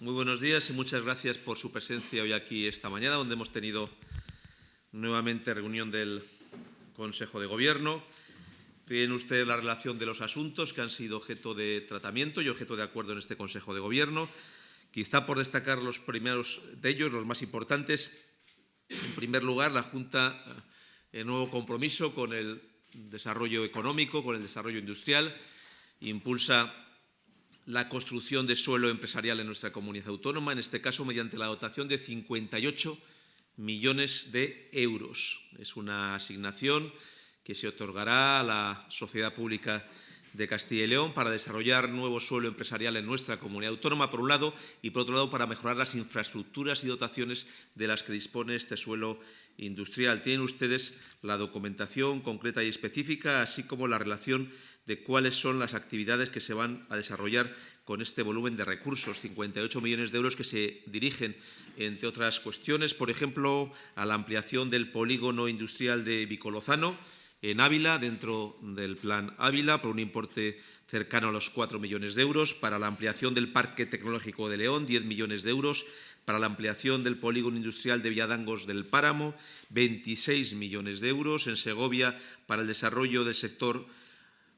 Muy buenos días y muchas gracias por su presencia hoy aquí esta mañana, donde hemos tenido nuevamente reunión del Consejo de Gobierno. Tienen ustedes la relación de los asuntos que han sido objeto de tratamiento y objeto de acuerdo en este Consejo de Gobierno. Quizá por destacar los primeros de ellos, los más importantes. En primer lugar, la Junta, el nuevo compromiso con el desarrollo económico, con el desarrollo industrial, impulsa la construcción de suelo empresarial en nuestra comunidad autónoma, en este caso mediante la dotación de 58 millones de euros. Es una asignación que se otorgará a la Sociedad Pública de Castilla y León para desarrollar nuevo suelo empresarial en nuestra comunidad autónoma, por un lado, y por otro lado, para mejorar las infraestructuras y dotaciones de las que dispone este suelo industrial. Tienen ustedes la documentación concreta y específica, así como la relación de cuáles son las actividades que se van a desarrollar con este volumen de recursos, 58 millones de euros que se dirigen, entre otras cuestiones, por ejemplo, a la ampliación del polígono industrial de Vicolozano, en Ávila, dentro del Plan Ávila, por un importe cercano a los 4 millones de euros, para la ampliación del Parque Tecnológico de León, 10 millones de euros, para la ampliación del polígono industrial de Villadangos del Páramo, 26 millones de euros, en Segovia, para el desarrollo del sector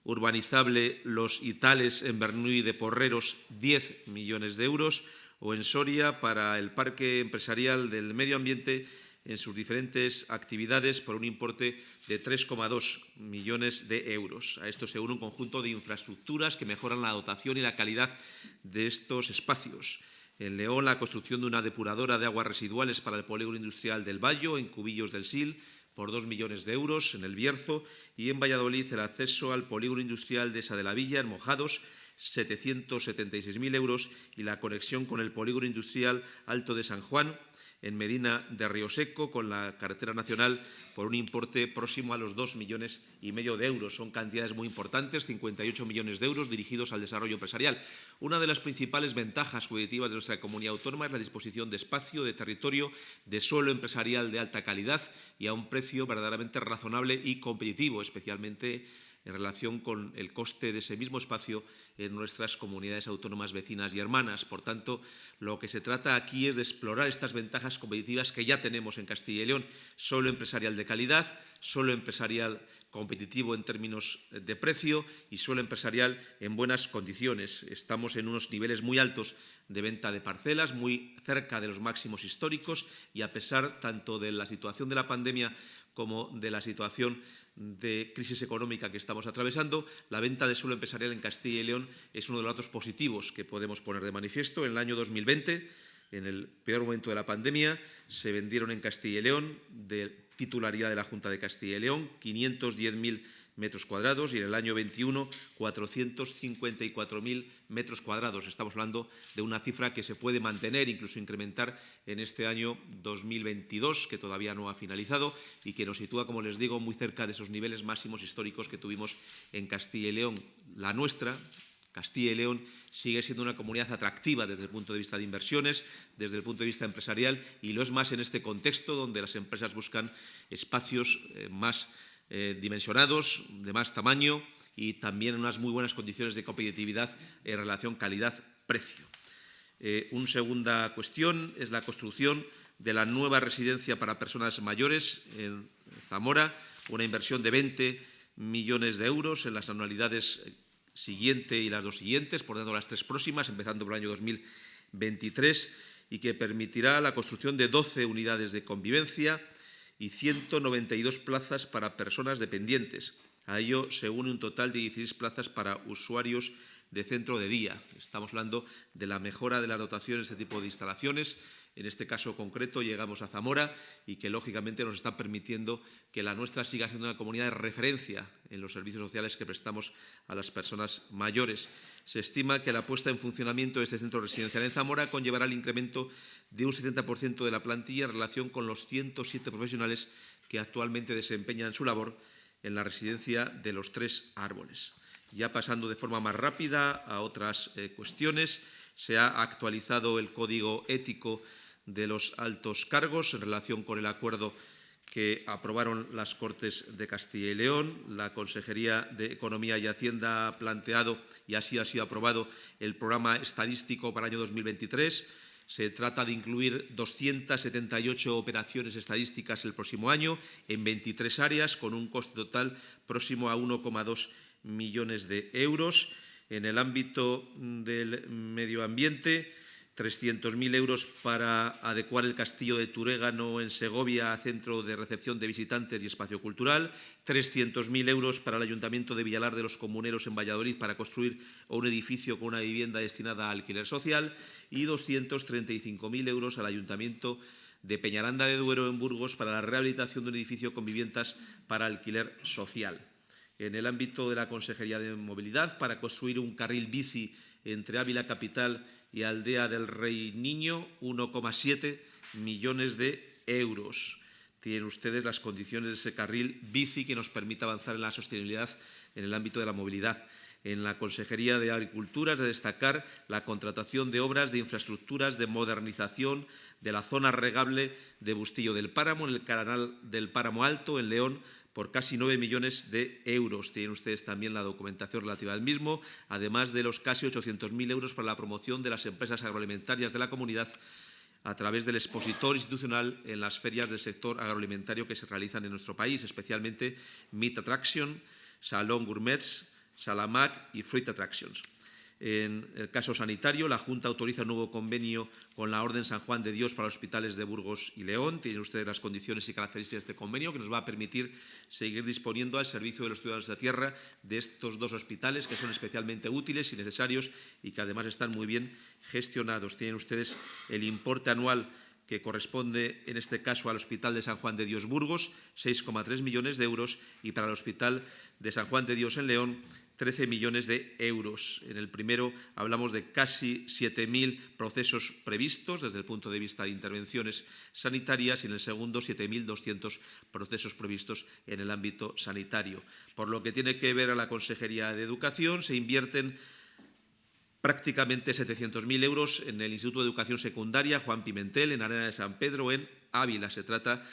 urbanizable Los Itales en Bernuy de Porreros, 10 millones de euros, o en Soria para el Parque Empresarial del Medio Ambiente en sus diferentes actividades por un importe de 3,2 millones de euros. A esto se une un conjunto de infraestructuras que mejoran la dotación y la calidad de estos espacios. En León, la construcción de una depuradora de aguas residuales para el polígono industrial del Bayo, en Cubillos del Sil, por 2 millones de euros, en el Bierzo, y en Valladolid el acceso al polígono industrial de Esa de la Villa, en Mojados, 776.000 euros, y la conexión con el polígono industrial Alto de San Juan, en Medina de Río Seco con la carretera nacional por un importe próximo a los 2 millones y medio de euros. Son cantidades muy importantes, 58 millones de euros dirigidos al desarrollo empresarial. Una de las principales ventajas competitivas de nuestra comunidad autónoma es la disposición de espacio, de territorio, de suelo empresarial de alta calidad y a un precio verdaderamente razonable y competitivo, especialmente en relación con el coste de ese mismo espacio en nuestras comunidades autónomas vecinas y hermanas. Por tanto, lo que se trata aquí es de explorar estas ventajas competitivas que ya tenemos en Castilla y León, solo empresarial de calidad, solo empresarial competitivo en términos de precio y suelo empresarial en buenas condiciones. Estamos en unos niveles muy altos de venta de parcelas, muy cerca de los máximos históricos y a pesar tanto de la situación de la pandemia como de la situación de crisis económica que estamos atravesando, la venta de suelo empresarial en Castilla y León es uno de los datos positivos que podemos poner de manifiesto. En el año 2020, en el peor momento de la pandemia, se vendieron en Castilla y León, de titularidad de la Junta de Castilla y León, 510.000 metros cuadrados y en el año 21 454.000 metros cuadrados. Estamos hablando de una cifra que se puede mantener, incluso incrementar en este año 2022, que todavía no ha finalizado y que nos sitúa, como les digo, muy cerca de esos niveles máximos históricos que tuvimos en Castilla y León. La nuestra, Castilla y León sigue siendo una comunidad atractiva desde el punto de vista de inversiones, desde el punto de vista empresarial y lo es más en este contexto donde las empresas buscan espacios eh, más eh, dimensionados, de más tamaño y también unas muy buenas condiciones de competitividad en relación calidad-precio. Eh, una segunda cuestión es la construcción de la nueva residencia para personas mayores en Zamora, una inversión de 20 millones de euros en las anualidades siguiente y las dos siguientes, por tanto las tres próximas, empezando por el año 2023, y que permitirá la construcción de 12 unidades de convivencia, y 192 plazas para personas dependientes. A ello se une un total de 16 plazas para usuarios de centro de día. Estamos hablando de la mejora de las dotaciones de este tipo de instalaciones en este caso concreto llegamos a Zamora y que lógicamente nos está permitiendo que la nuestra siga siendo una comunidad de referencia en los servicios sociales que prestamos a las personas mayores. Se estima que la puesta en funcionamiento de este centro residencial en Zamora conllevará el incremento de un 70% de la plantilla en relación con los 107 profesionales que actualmente desempeñan su labor en la residencia de los Tres Árboles. Ya pasando de forma más rápida a otras eh, cuestiones, se ha actualizado el código ético de los altos cargos en relación con el acuerdo que aprobaron las Cortes de Castilla y León. La Consejería de Economía y Hacienda ha planteado, y así ha sido aprobado, el programa estadístico para el año 2023. Se trata de incluir 278 operaciones estadísticas el próximo año en 23 áreas, con un coste total próximo a 1,2 millones de euros. En el ámbito del medio ambiente, 300.000 euros para adecuar el castillo de Turégano en Segovia a centro de recepción de visitantes y espacio cultural, 300.000 euros para el Ayuntamiento de Villalar de los Comuneros en Valladolid para construir un edificio con una vivienda destinada a alquiler social y 235.000 euros al Ayuntamiento de Peñaranda de Duero en Burgos para la rehabilitación de un edificio con viviendas para alquiler social. En el ámbito de la Consejería de Movilidad, para construir un carril bici entre Ávila Capital y Aldea del Rey Niño, 1,7 millones de euros. Tienen ustedes las condiciones de ese carril bici que nos permita avanzar en la sostenibilidad en el ámbito de la movilidad. En la Consejería de Agricultura es de destacar la contratación de obras de infraestructuras de modernización de la zona regable de Bustillo del Páramo, en el canal del Páramo Alto, en León, por casi 9 millones de euros. Tienen ustedes también la documentación relativa al mismo, además de los casi 800.000 euros para la promoción de las empresas agroalimentarias de la comunidad a través del expositor institucional en las ferias del sector agroalimentario que se realizan en nuestro país, especialmente Meat Attraction, Salón Gourmets, Salamac y Fruit Attractions. En el caso sanitario, la Junta autoriza un nuevo convenio con la Orden San Juan de Dios para los hospitales de Burgos y León. Tienen ustedes las condiciones y características de este convenio que nos va a permitir seguir disponiendo al servicio de los ciudadanos de la tierra de estos dos hospitales que son especialmente útiles y necesarios y que además están muy bien gestionados. Tienen ustedes el importe anual que corresponde en este caso al Hospital de San Juan de Dios Burgos, 6,3 millones de euros, y para el Hospital de San Juan de Dios en León, 13 millones de euros. En el primero hablamos de casi 7.000 procesos previstos desde el punto de vista de intervenciones sanitarias y en el segundo 7.200 procesos previstos en el ámbito sanitario. Por lo que tiene que ver a la Consejería de Educación, se invierten prácticamente 700.000 euros en el Instituto de Educación Secundaria Juan Pimentel, en Arena de San Pedro, en Ávila. Se trata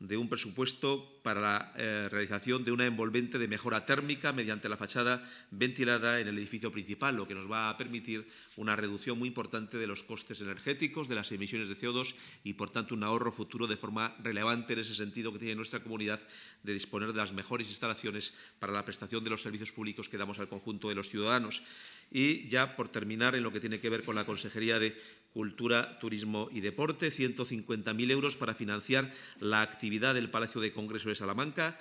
de un presupuesto para la eh, realización de una envolvente de mejora térmica mediante la fachada ventilada en el edificio principal, lo que nos va a permitir una reducción muy importante de los costes energéticos, de las emisiones de CO2 y, por tanto, un ahorro futuro de forma relevante en ese sentido que tiene nuestra comunidad de disponer de las mejores instalaciones para la prestación de los servicios públicos que damos al conjunto de los ciudadanos. Y ya por terminar, en lo que tiene que ver con la Consejería de Cultura, Turismo y Deporte, 150.000 euros para financiar la actividad del Palacio de Congreso de Salamanca,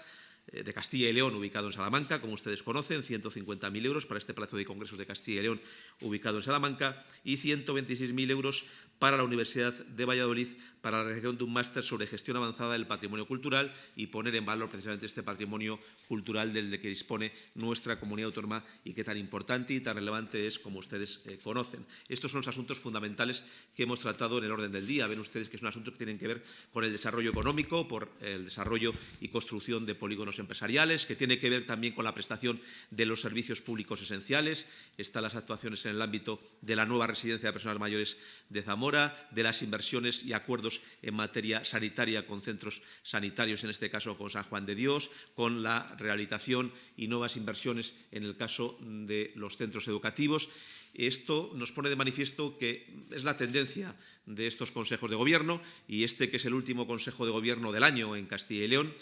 de Castilla y León, ubicado en Salamanca, como ustedes conocen, 150.000 euros para este Palacio de Congresos de Castilla y León, ubicado en Salamanca, y 126.000 euros para la Universidad de Valladolid para la realización de un máster sobre gestión avanzada del patrimonio cultural y poner en valor precisamente este patrimonio cultural del de que dispone nuestra comunidad autónoma y que tan importante y tan relevante es como ustedes eh, conocen. Estos son los asuntos fundamentales que hemos tratado en el orden del día. Ven ustedes que es un asunto que tienen que ver con el desarrollo económico, por el desarrollo y construcción de polígonos empresariales, que tiene que ver también con la prestación de los servicios públicos esenciales. Están las actuaciones en el ámbito de la nueva residencia de personas mayores de Zamora, de las inversiones y acuerdos en materia sanitaria con centros sanitarios, en este caso con San Juan de Dios, con la rehabilitación y nuevas inversiones en el caso de los centros educativos. Esto nos pone de manifiesto que es la tendencia de estos consejos de gobierno y este que es el último consejo de gobierno del año en Castilla y León,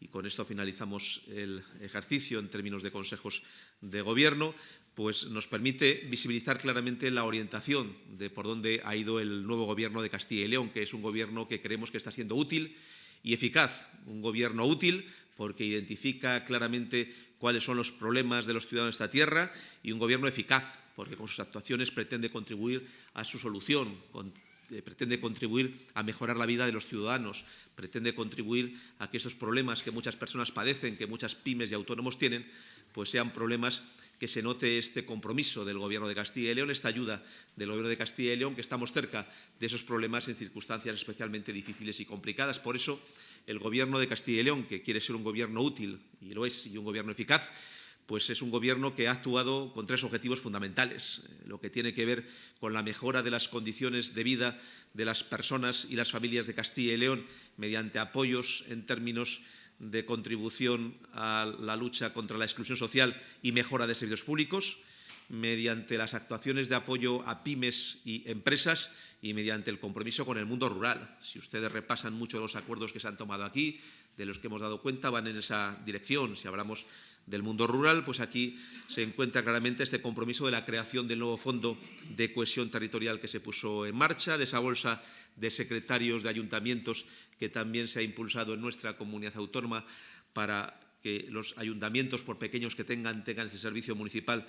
y con esto finalizamos el ejercicio en términos de consejos de gobierno, pues nos permite visibilizar claramente la orientación de por dónde ha ido el nuevo gobierno de Castilla y León, que es un gobierno que creemos que está siendo útil y eficaz, un gobierno útil porque identifica claramente cuáles son los problemas de los ciudadanos de esta tierra y un gobierno eficaz, porque con sus actuaciones pretende contribuir a su solución, eh, pretende contribuir a mejorar la vida de los ciudadanos, pretende contribuir a que esos problemas que muchas personas padecen, que muchas pymes y autónomos tienen, pues sean problemas que se note este compromiso del Gobierno de Castilla y León, esta ayuda del Gobierno de Castilla y León, que estamos cerca de esos problemas en circunstancias especialmente difíciles y complicadas. Por eso, el Gobierno de Castilla y León, que quiere ser un gobierno útil, y lo es, y un gobierno eficaz, pues es un Gobierno que ha actuado con tres objetivos fundamentales. Eh, lo que tiene que ver con la mejora de las condiciones de vida de las personas y las familias de Castilla y León mediante apoyos en términos de contribución a la lucha contra la exclusión social y mejora de servicios públicos, mediante las actuaciones de apoyo a pymes y empresas y mediante el compromiso con el mundo rural. Si ustedes repasan mucho los acuerdos que se han tomado aquí, de los que hemos dado cuenta, van en esa dirección. Si hablamos del mundo rural, pues aquí se encuentra claramente este compromiso de la creación del nuevo Fondo de Cohesión Territorial que se puso en marcha, de esa bolsa de secretarios de ayuntamientos que también se ha impulsado en nuestra comunidad autónoma para que los ayuntamientos, por pequeños que tengan, tengan ese servicio municipal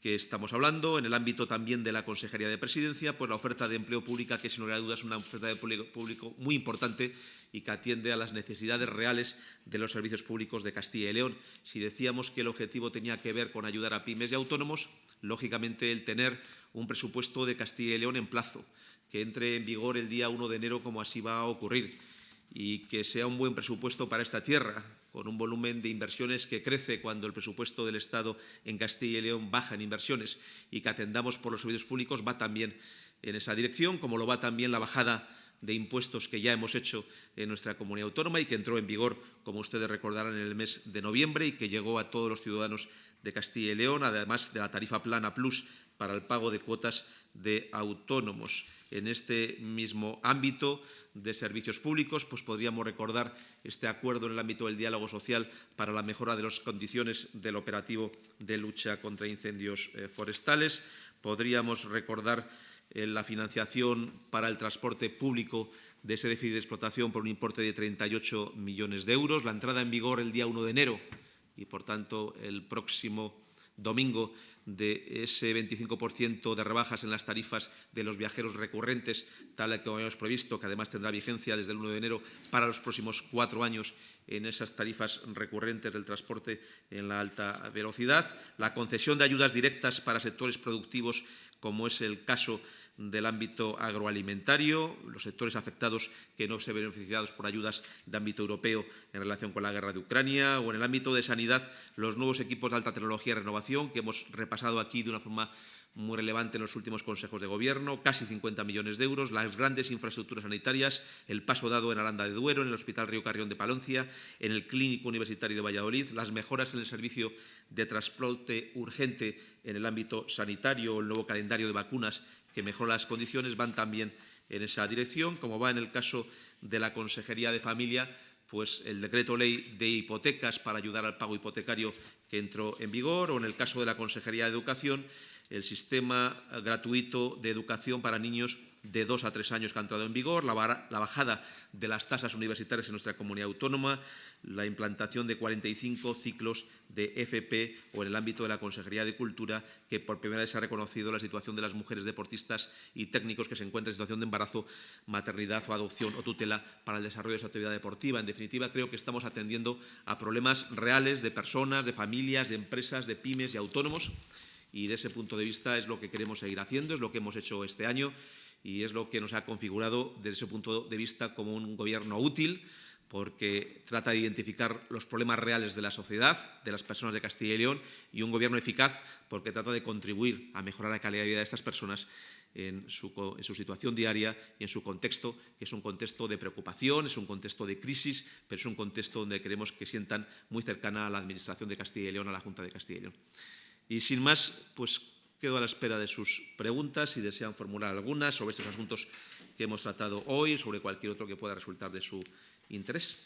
que estamos hablando. En el ámbito también de la Consejería de Presidencia, pues la oferta de empleo pública, que sin lugar a dudas es una oferta de público muy importante y que atiende a las necesidades reales de los servicios públicos de Castilla y León. Si decíamos que el objetivo tenía que ver con ayudar a pymes y autónomos, lógicamente el tener un presupuesto de Castilla y León en plazo, que entre en vigor el día 1 de enero como así va a ocurrir y que sea un buen presupuesto para esta tierra, con un volumen de inversiones que crece cuando el presupuesto del Estado en Castilla y León baja en inversiones y que atendamos por los servicios públicos va también en esa dirección, como lo va también la bajada de impuestos que ya hemos hecho en nuestra comunidad autónoma y que entró en vigor, como ustedes recordarán, en el mes de noviembre y que llegó a todos los ciudadanos de Castilla y León, además de la tarifa plana plus para el pago de cuotas de autónomos. En este mismo ámbito de servicios públicos, pues podríamos recordar este acuerdo en el ámbito del diálogo social para la mejora de las condiciones del operativo de lucha contra incendios eh, forestales. Podríamos recordar eh, la financiación para el transporte público de ese déficit de explotación por un importe de 38 millones de euros, la entrada en vigor el día 1 de enero y, por tanto, el próximo domingo de ese 25% de rebajas en las tarifas de los viajeros recurrentes, tal como habíamos previsto, que además tendrá vigencia desde el 1 de enero para los próximos cuatro años en esas tarifas recurrentes del transporte en la alta velocidad, la concesión de ayudas directas para sectores productivos, como es el caso del ámbito agroalimentario, los sectores afectados que no se ven beneficiados por ayudas de ámbito europeo en relación con la guerra de Ucrania, o en el ámbito de sanidad, los nuevos equipos de alta tecnología y renovación, que hemos repasado aquí de una forma muy relevante en los últimos consejos de gobierno, casi 50 millones de euros, las grandes infraestructuras sanitarias, el paso dado en Aranda de Duero, en el Hospital Río Carrión de Paloncia, en el Clínico Universitario de Valladolid, las mejoras en el servicio de transporte urgente en el ámbito sanitario, el nuevo calendario de vacunas que mejora las condiciones, van también en esa dirección, como va en el caso de la Consejería de Familia, pues el decreto ley de hipotecas para ayudar al pago hipotecario que entró en vigor, o en el caso de la Consejería de Educación, el sistema gratuito de educación para niños de dos a tres años que ha entrado en vigor, la, bajada de las tasas universitarias en nuestra comunidad autónoma, la implantación de 45 ciclos de FP o en el ámbito de la Consejería de Cultura, que por primera vez se ha reconocido la situación de las mujeres deportistas y técnicos que se encuentran en situación de embarazo, maternidad o adopción o tutela para el desarrollo de su actividad deportiva. En definitiva, creo que estamos atendiendo a problemas reales de personas, de familias, de empresas, de pymes y autónomos y de ese punto de vista es lo que queremos seguir haciendo, es lo que hemos hecho este año y es lo que nos ha configurado desde ese punto de vista como un gobierno útil porque trata de identificar los problemas reales de la sociedad, de las personas de Castilla y León, y un gobierno eficaz porque trata de contribuir a mejorar la calidad de vida de estas personas en su, situación diaria y en su contexto, que es un contexto de preocupación, es un contexto de crisis, pero es un contexto donde queremos que sientan muy cercana a la Administración de Castilla y León, a la Junta de Castilla y León. Y sin más, pues quedo a la espera de sus preguntas, si desean formular algunas sobre estos asuntos que hemos tratado hoy, sobre cualquier otro que pueda resultar de su interés.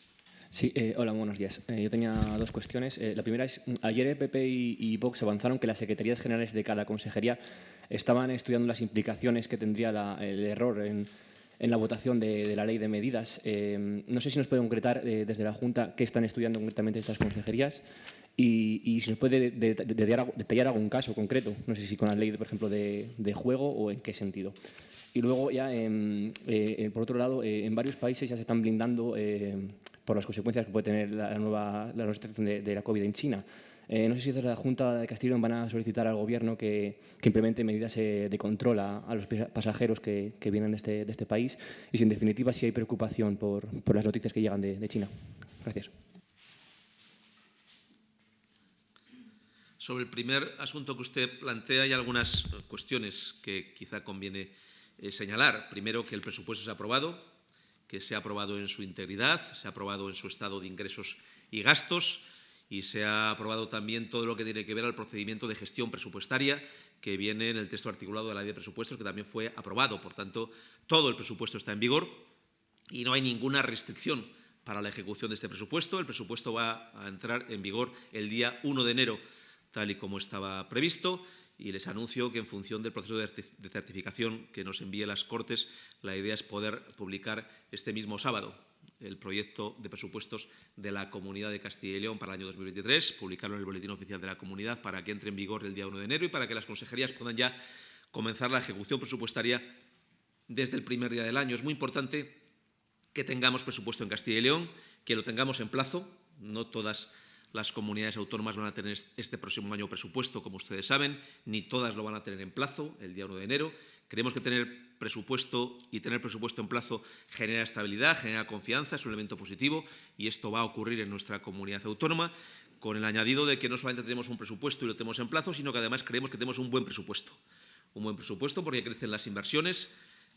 Sí, eh, hola, buenos días. Eh, yo tenía dos cuestiones. Eh, la primera es, ayer el PP y, y, Vox avanzaron que las secretarías generales de cada consejería estaban estudiando las implicaciones que tendría la, el error en, en, la votación de, de, la ley de medidas. no sé si nos puede concretar desde la Junta qué están estudiando concretamente estas consejerías y, si nos puede detallar, algún caso concreto, no sé si con la ley, por ejemplo, de, juego o en qué sentido. Y luego ya, eh, eh, por otro lado, eh, en varios países ya se están blindando eh, por las consecuencias que puede tener la, nueva, situación de, la COVID en China. No sé si desde la Junta de Castilla van a solicitar al Gobierno que, que implemente medidas de control a, a, los pasajeros que, vienen de este, de este, país y si en definitiva si hay preocupación por, por las noticias que llegan de, de China. Gracias. Sobre el primer asunto que usted plantea, hay algunas cuestiones que quizá conviene eh, señalar. Primero, que el presupuesto se ha aprobado, que se ha aprobado en su integridad, se ha aprobado en su estado de ingresos y gastos y se ha aprobado también todo lo que tiene que ver al procedimiento de gestión presupuestaria que viene en el texto articulado de la ley de presupuestos, que también fue aprobado. Por tanto, todo el presupuesto está en vigor y no hay ninguna restricción para la ejecución de este presupuesto. El presupuesto va a entrar en vigor el día 1 de enero, tal y como estaba previsto, y les anuncio que en función del proceso de certificación que nos envíe las Cortes, la idea es poder publicar este mismo sábado el proyecto de presupuestos de la Comunidad de Castilla y León para el año 2023, publicarlo en el Boletín Oficial de la Comunidad para que entre en vigor el día 1 de enero y para que las consejerías puedan ya comenzar la ejecución presupuestaria desde el primer día del año. Es muy importante que tengamos presupuesto en Castilla y León, que lo tengamos en plazo. No todas las comunidades autónomas van a tener este próximo año presupuesto, como ustedes saben, ni todas lo van a tener en plazo el día 1 de enero. Creemos que tener presupuesto y tener presupuesto en plazo genera estabilidad, genera confianza, es un elemento positivo y esto va a ocurrir en nuestra comunidad autónoma con el añadido de que no solamente tenemos un presupuesto y lo tenemos en plazo, sino que además creemos que tenemos un buen presupuesto. Un buen presupuesto porque crecen las inversiones,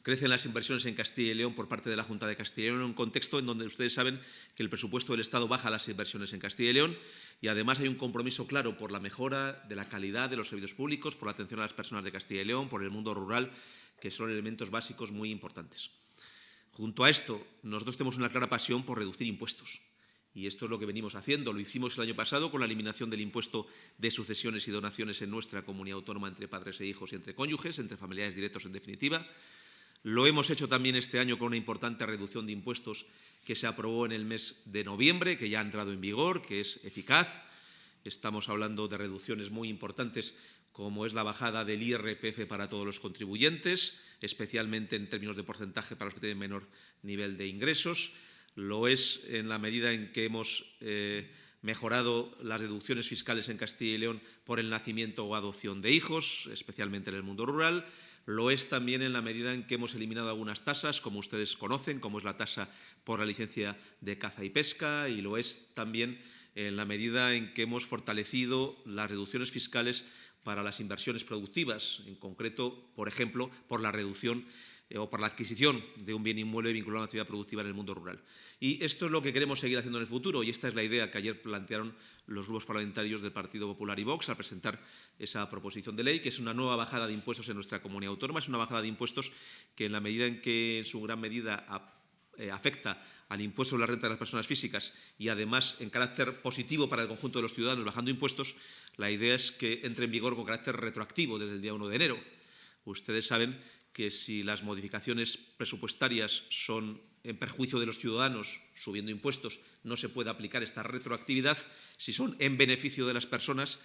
Crecen las inversiones en Castilla y León por parte de la Junta de Castilla y León en un contexto en donde ustedes saben que el presupuesto del Estado baja las inversiones en Castilla y León y además hay un compromiso claro por la mejora de la calidad de los servicios públicos, por la atención a las personas de Castilla y León, por el mundo rural, que son elementos básicos muy importantes. Junto a esto, nosotros tenemos una clara pasión por reducir impuestos. Y esto es lo que venimos haciendo. Lo hicimos el año pasado con la eliminación del impuesto de sucesiones y donaciones en nuestra comunidad autónoma entre padres e hijos y entre cónyuges, entre familiares directos en definitiva. Lo hemos hecho también este año con una importante reducción de impuestos que se aprobó en el mes de noviembre, que ya ha entrado en vigor, que es eficaz. Estamos hablando de reducciones muy importantes como es la bajada del IRPF para todos los contribuyentes, especialmente en términos de porcentaje para los que tienen menor nivel de ingresos. Lo es en la medida en que hemos eh, mejorado las deducciones fiscales en Castilla y León por el nacimiento o adopción de hijos, especialmente en el mundo rural. Lo es también en la medida en que hemos eliminado algunas tasas, como ustedes conocen, como es la tasa por la licencia de caza y pesca, y lo es también en la medida en que hemos fortalecido las reducciones fiscales para las inversiones productivas, en concreto, por ejemplo, por la reducción eh, o por la adquisición de un bien inmueble vinculado a una actividad productiva en el mundo rural. Y esto es lo que queremos seguir haciendo en el futuro y esta es la idea que ayer plantearon los grupos parlamentarios del Partido Popular y Vox al presentar esa proposición de ley, que es una nueva bajada de impuestos en nuestra comunidad autónoma, es una bajada de impuestos que en la medida en que en su gran medida eh, afecta al impuesto sobre la renta de las personas físicas y además en carácter positivo para el conjunto de los ciudadanos bajando impuestos, la idea es que entre en vigor con carácter retroactivo desde el día 1 de enero. Ustedes saben que si las modificaciones presupuestarias son en perjuicio de los ciudadanos, subiendo impuestos, no se puede aplicar esta retroactividad. Si son en beneficio de las personas,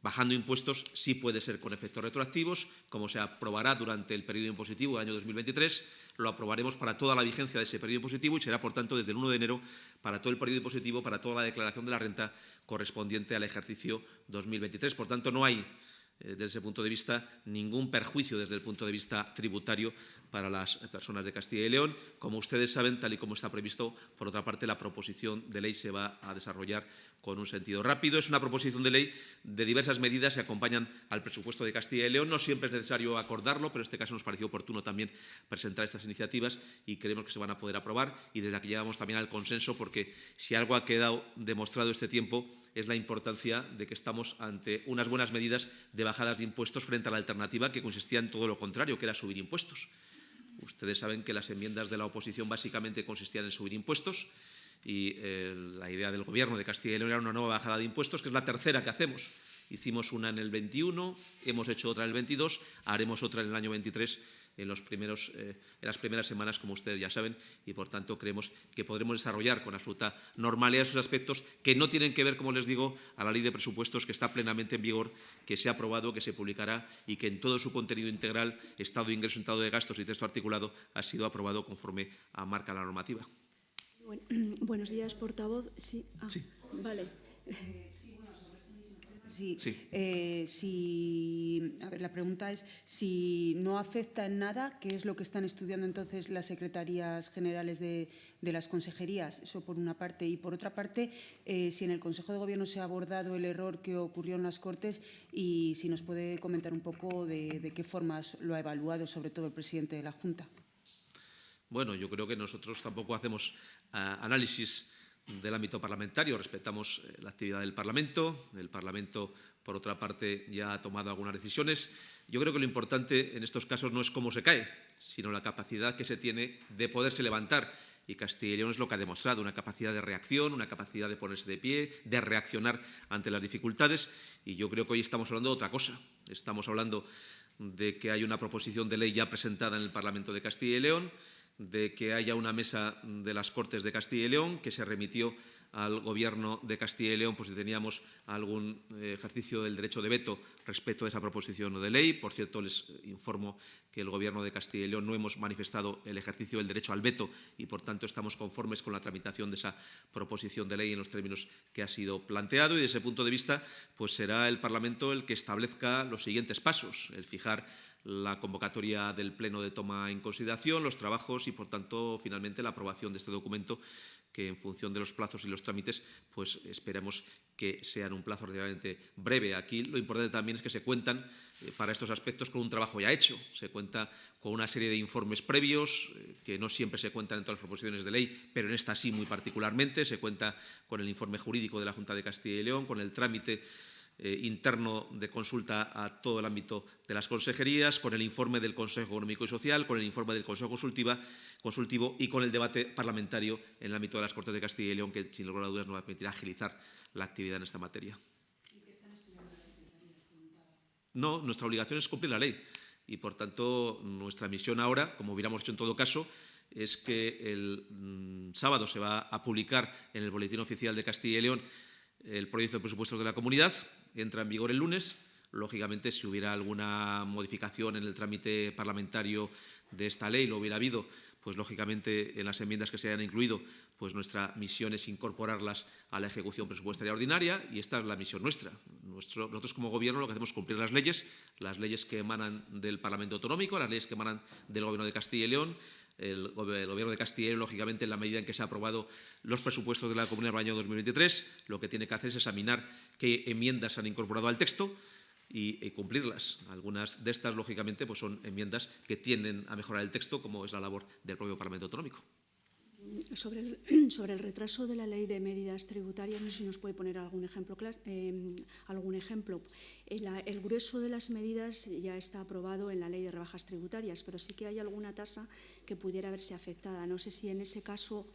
bajando impuestos, sí puede ser con efectos retroactivos, como se aprobará durante el periodo impositivo del año 2023. Lo aprobaremos para toda la vigencia de ese periodo impositivo y será, por tanto, desde el 1 de enero para todo el periodo impositivo, para toda la declaración de la renta correspondiente al ejercicio 2023. Por tanto, no hay desde ese punto de vista, ningún perjuicio desde el punto de vista tributario para las personas de Castilla y León. Como ustedes saben, tal y como está previsto, por otra parte, la proposición de ley se va a desarrollar con un sentido rápido. Es una proposición de ley de diversas medidas que acompañan al presupuesto de Castilla y León. No siempre es necesario acordarlo, pero en este caso nos pareció oportuno también presentar estas iniciativas y creemos que se van a poder aprobar. Y desde aquí llegamos también al consenso, porque si algo ha quedado demostrado este tiempo es la importancia de que estamos ante unas buenas medidas de bajadas de impuestos frente a la alternativa que consistía en todo lo contrario, que era subir impuestos. Ustedes saben que las enmiendas de la oposición básicamente consistían en subir impuestos y eh, la idea del Gobierno de Castilla y León era una nueva bajada de impuestos, que es la tercera que hacemos. Hicimos una en el 21, hemos hecho otra en el 22, haremos otra en el año 23 en, los primeros, eh, en las primeras semanas, como ustedes ya saben, y por tanto creemos que podremos desarrollar con absoluta normalidad esos aspectos que no tienen que ver, como les digo, a la ley de presupuestos que está plenamente en vigor, que se ha aprobado, que se publicará y que en todo su contenido integral, estado de ingreso, estado de gastos y texto articulado, ha sido aprobado conforme a marca la normativa. buenos días, portavoz. Sí. Ah, sí. Vale. Sí. Sí. Eh, si, a ver, la pregunta es si no afecta en nada, ¿qué es lo que están estudiando entonces las secretarías generales de, de las consejerías? Eso por una parte. Y por otra parte, eh, si en el Consejo de Gobierno se ha abordado el error que ocurrió en las Cortes y si nos puede comentar un poco de, de qué formas lo ha evaluado, sobre todo el presidente de la Junta. Bueno, yo creo que nosotros tampoco hacemos ah, análisis del ámbito parlamentario, respetamos eh, la actividad del Parlamento. El Parlamento, por otra parte, ya ha tomado algunas decisiones. Yo creo que lo importante en estos casos no es cómo se cae, sino la capacidad que se tiene de poderse levantar. Y Castilla y León es lo que ha demostrado, una capacidad de reacción, una capacidad de ponerse de pie, de reaccionar ante las dificultades. Y yo creo que hoy estamos hablando de otra cosa. Estamos hablando de que hay una proposición de ley ya presentada en el Parlamento de Castilla y León, de que haya una mesa de las Cortes de Castilla y León que se remitió al Gobierno de Castilla y León por si teníamos algún eh, ejercicio del derecho de veto respecto a esa proposición de ley. Por cierto, les informo que el Gobierno de Castilla y León no hemos manifestado el ejercicio del derecho al veto y, por tanto, estamos conformes con la tramitación de esa proposición de ley en los términos que ha sido planteado. Y, desde ese punto de vista, pues será el Parlamento el que establezca los siguientes pasos, el fijar la convocatoria del Pleno de toma en consideración, los trabajos y, por tanto, finalmente la aprobación de este documento que, en función de los plazos y los trámites, pues esperemos que sea en un plazo relativamente breve. Aquí lo importante también es que se cuentan eh, para estos aspectos con un trabajo ya hecho. Se cuenta con una serie de informes previos, eh, que no siempre se cuentan en todas las proposiciones de ley, pero en esta sí muy particularmente. Se cuenta con el informe jurídico de la Junta de Castilla y León, con el trámite eh, interno de consulta a todo el ámbito de las consejerías, con el informe del Consejo Económico y Social, con el informe del Consejo Consultiva, Consultivo y con el debate parlamentario en el ámbito de las Cortes de Castilla y León, que sin lugar a dudas nos va a permitir agilizar la actividad en esta materia. No, nuestra obligación es cumplir la ley y, por tanto, nuestra misión ahora, como hubiéramos hecho en todo caso, es que el mm, sábado se va a publicar en el Boletín Oficial de Castilla y León el proyecto de presupuestos de la comunidad, entra en vigor el lunes. Lógicamente, si hubiera alguna modificación en el trámite parlamentario de esta ley, lo hubiera habido, pues lógicamente en las enmiendas que se hayan incluido, pues nuestra misión es incorporarlas a la ejecución presupuestaria ordinaria y esta es la misión nuestra. Nuestro, nosotros como Gobierno lo que hacemos es cumplir las leyes, las leyes que emanan del Parlamento Autonómico, las leyes que emanan del Gobierno de Castilla y León, el, Gobierno de Castilla lógicamente, en la medida en que se han aprobado los presupuestos de la Comunidad para el año 2023, lo que tiene que hacer es examinar qué enmiendas han incorporado al texto y, y, cumplirlas. Algunas de estas, lógicamente, pues son enmiendas que tienden a mejorar el texto, como es la labor del propio Parlamento Autonómico. Sobre el, sobre el, retraso de la ley de medidas tributarias, no sé si nos puede poner algún ejemplo. Eh, algún ejemplo. El, grueso de las medidas ya está aprobado en la ley de rebajas tributarias, pero sí que hay alguna tasa que pudiera verse afectada. No sé si en ese caso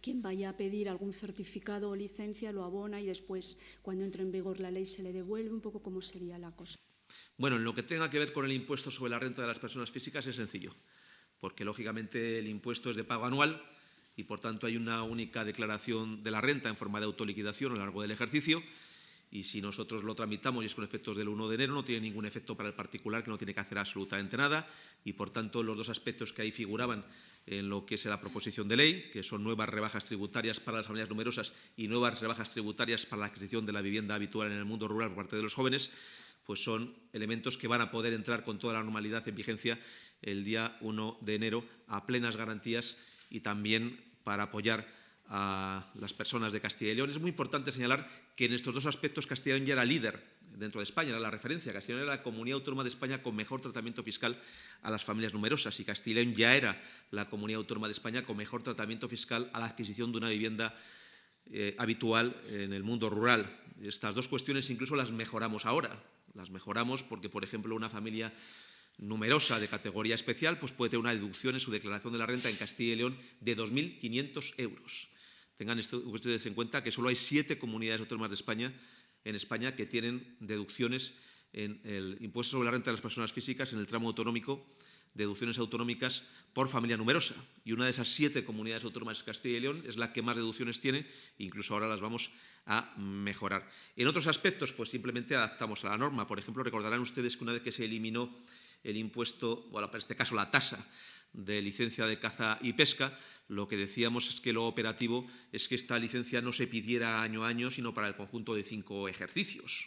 quien vaya a pedir algún certificado o licencia lo abona y después, cuando entre en vigor la ley, se le devuelve. Un poco cómo sería la cosa. Bueno, en lo que tenga que ver con el impuesto sobre la renta de las personas físicas es sencillo, porque lógicamente el impuesto es de pago anual y, por tanto, hay una única declaración de la renta en forma de autoliquidación a lo largo del ejercicio. Y si nosotros lo tramitamos y es con efectos del 1 de enero, no tiene ningún efecto para el particular que no tiene que hacer absolutamente nada. Y, por tanto, los dos aspectos que ahí figuraban en lo que es la proposición de ley, que son nuevas rebajas tributarias para las familias numerosas y nuevas rebajas tributarias para la adquisición de la vivienda habitual en el mundo rural por parte de los jóvenes, pues son elementos que van a poder entrar con toda la normalidad en vigencia el día 1 de enero a plenas garantías y también para apoyar a las personas de Castilla y León. Es muy importante señalar que en estos dos aspectos Castilla y León ya era líder dentro de España, era la referencia. Castilla y León era la comunidad autónoma de España con mejor tratamiento fiscal a las familias numerosas y Castilla y León ya era la comunidad autónoma de España con mejor tratamiento fiscal a la adquisición de una vivienda eh, habitual en el mundo rural. Estas dos cuestiones incluso las mejoramos ahora. Las mejoramos porque, por ejemplo, una familia numerosa de categoría especial pues puede tener una deducción en su declaración de la renta en Castilla y León de 2.500 euros. Tengan ustedes en cuenta que solo hay siete comunidades autónomas de España, en España que tienen deducciones en el impuesto sobre la renta de las personas físicas en el tramo autonómico, deducciones autonómicas por familia numerosa. Y una de esas siete comunidades autónomas de Castilla y León es la que más deducciones tiene, incluso ahora las vamos a mejorar. En otros aspectos, pues simplemente adaptamos a la norma. Por ejemplo, recordarán ustedes que una vez que se eliminó el impuesto, bueno, en este caso la tasa de licencia de caza y pesca, lo que decíamos es que lo operativo es que esta licencia no se pidiera año a año, sino para el conjunto de cinco ejercicios.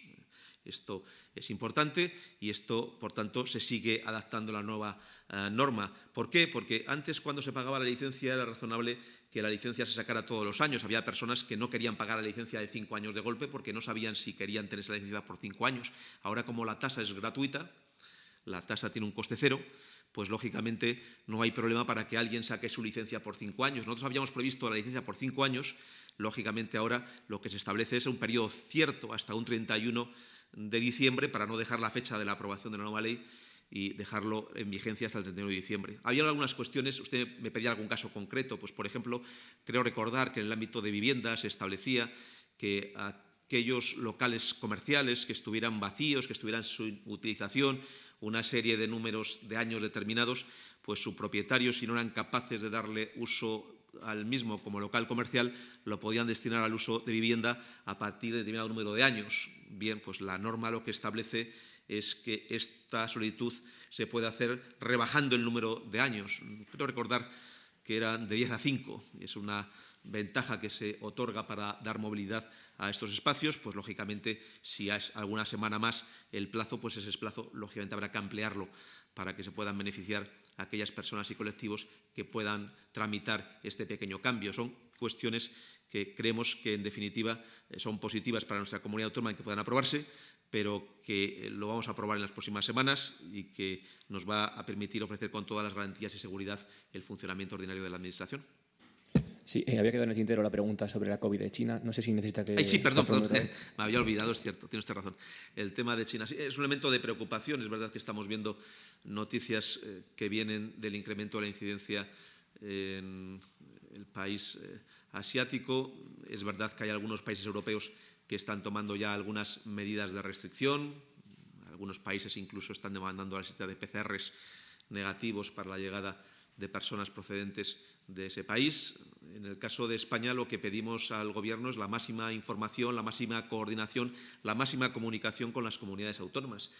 Esto es importante y esto, por tanto, se sigue adaptando la nueva eh, norma. ¿Por qué? Porque antes, cuando se pagaba la licencia, era razonable que la licencia se sacara todos los años. Había personas que no querían pagar la licencia de cinco años de golpe porque no sabían si querían tener esa licencia por cinco años. Ahora, como la tasa es gratuita, la tasa tiene un coste cero, pues lógicamente no hay problema para que alguien saque su licencia por cinco años. Nosotros habíamos previsto la licencia por cinco años, lógicamente ahora lo que se establece es un periodo cierto hasta un 31 de diciembre para no dejar la fecha de la aprobación de la nueva ley y dejarlo en vigencia hasta el 31 de diciembre. Había algunas cuestiones, usted me pedía algún caso concreto, pues por ejemplo, creo recordar que en el ámbito de vivienda se establecía que aquellos locales comerciales que estuvieran vacíos, que estuvieran su utilización, una serie de números de años determinados, pues su propietario, si no eran capaces de darle uso al mismo como local comercial, lo podían destinar al uso de vivienda a partir de determinado número de años. Bien, pues la norma lo que establece es que esta solicitud se puede hacer rebajando el número de años. Quiero recordar que eran de 10 a 5, es una ventaja que se otorga para dar movilidad a estos espacios, pues lógicamente si es alguna semana más el plazo, pues ese plazo lógicamente habrá que ampliarlo para que se puedan beneficiar aquellas personas y colectivos que puedan tramitar este pequeño cambio. Son cuestiones que creemos que en definitiva son positivas para nuestra comunidad autónoma y que puedan aprobarse, pero que lo vamos a aprobar en las próximas semanas y que nos va a permitir ofrecer con todas las garantías y seguridad el funcionamiento ordinario de la Administración. Sí, eh, había quedado en el tintero la pregunta sobre la COVID de China. No sé si necesita que... Ay, sí, perdón, perdón, me había olvidado, es cierto, tiene usted razón. El tema de China es un elemento de preocupación. Es verdad que estamos viendo noticias eh, que vienen del incremento de la incidencia en el país eh, asiático. Es verdad que hay algunos países europeos que están tomando ya algunas medidas de restricción. Algunos países incluso están demandando la existencia de PCRs negativos para la llegada de personas procedentes de ese país. En el caso de España, lo que pedimos al Gobierno es la máxima información, la máxima coordinación, la máxima comunicación con las comunidades autónomas.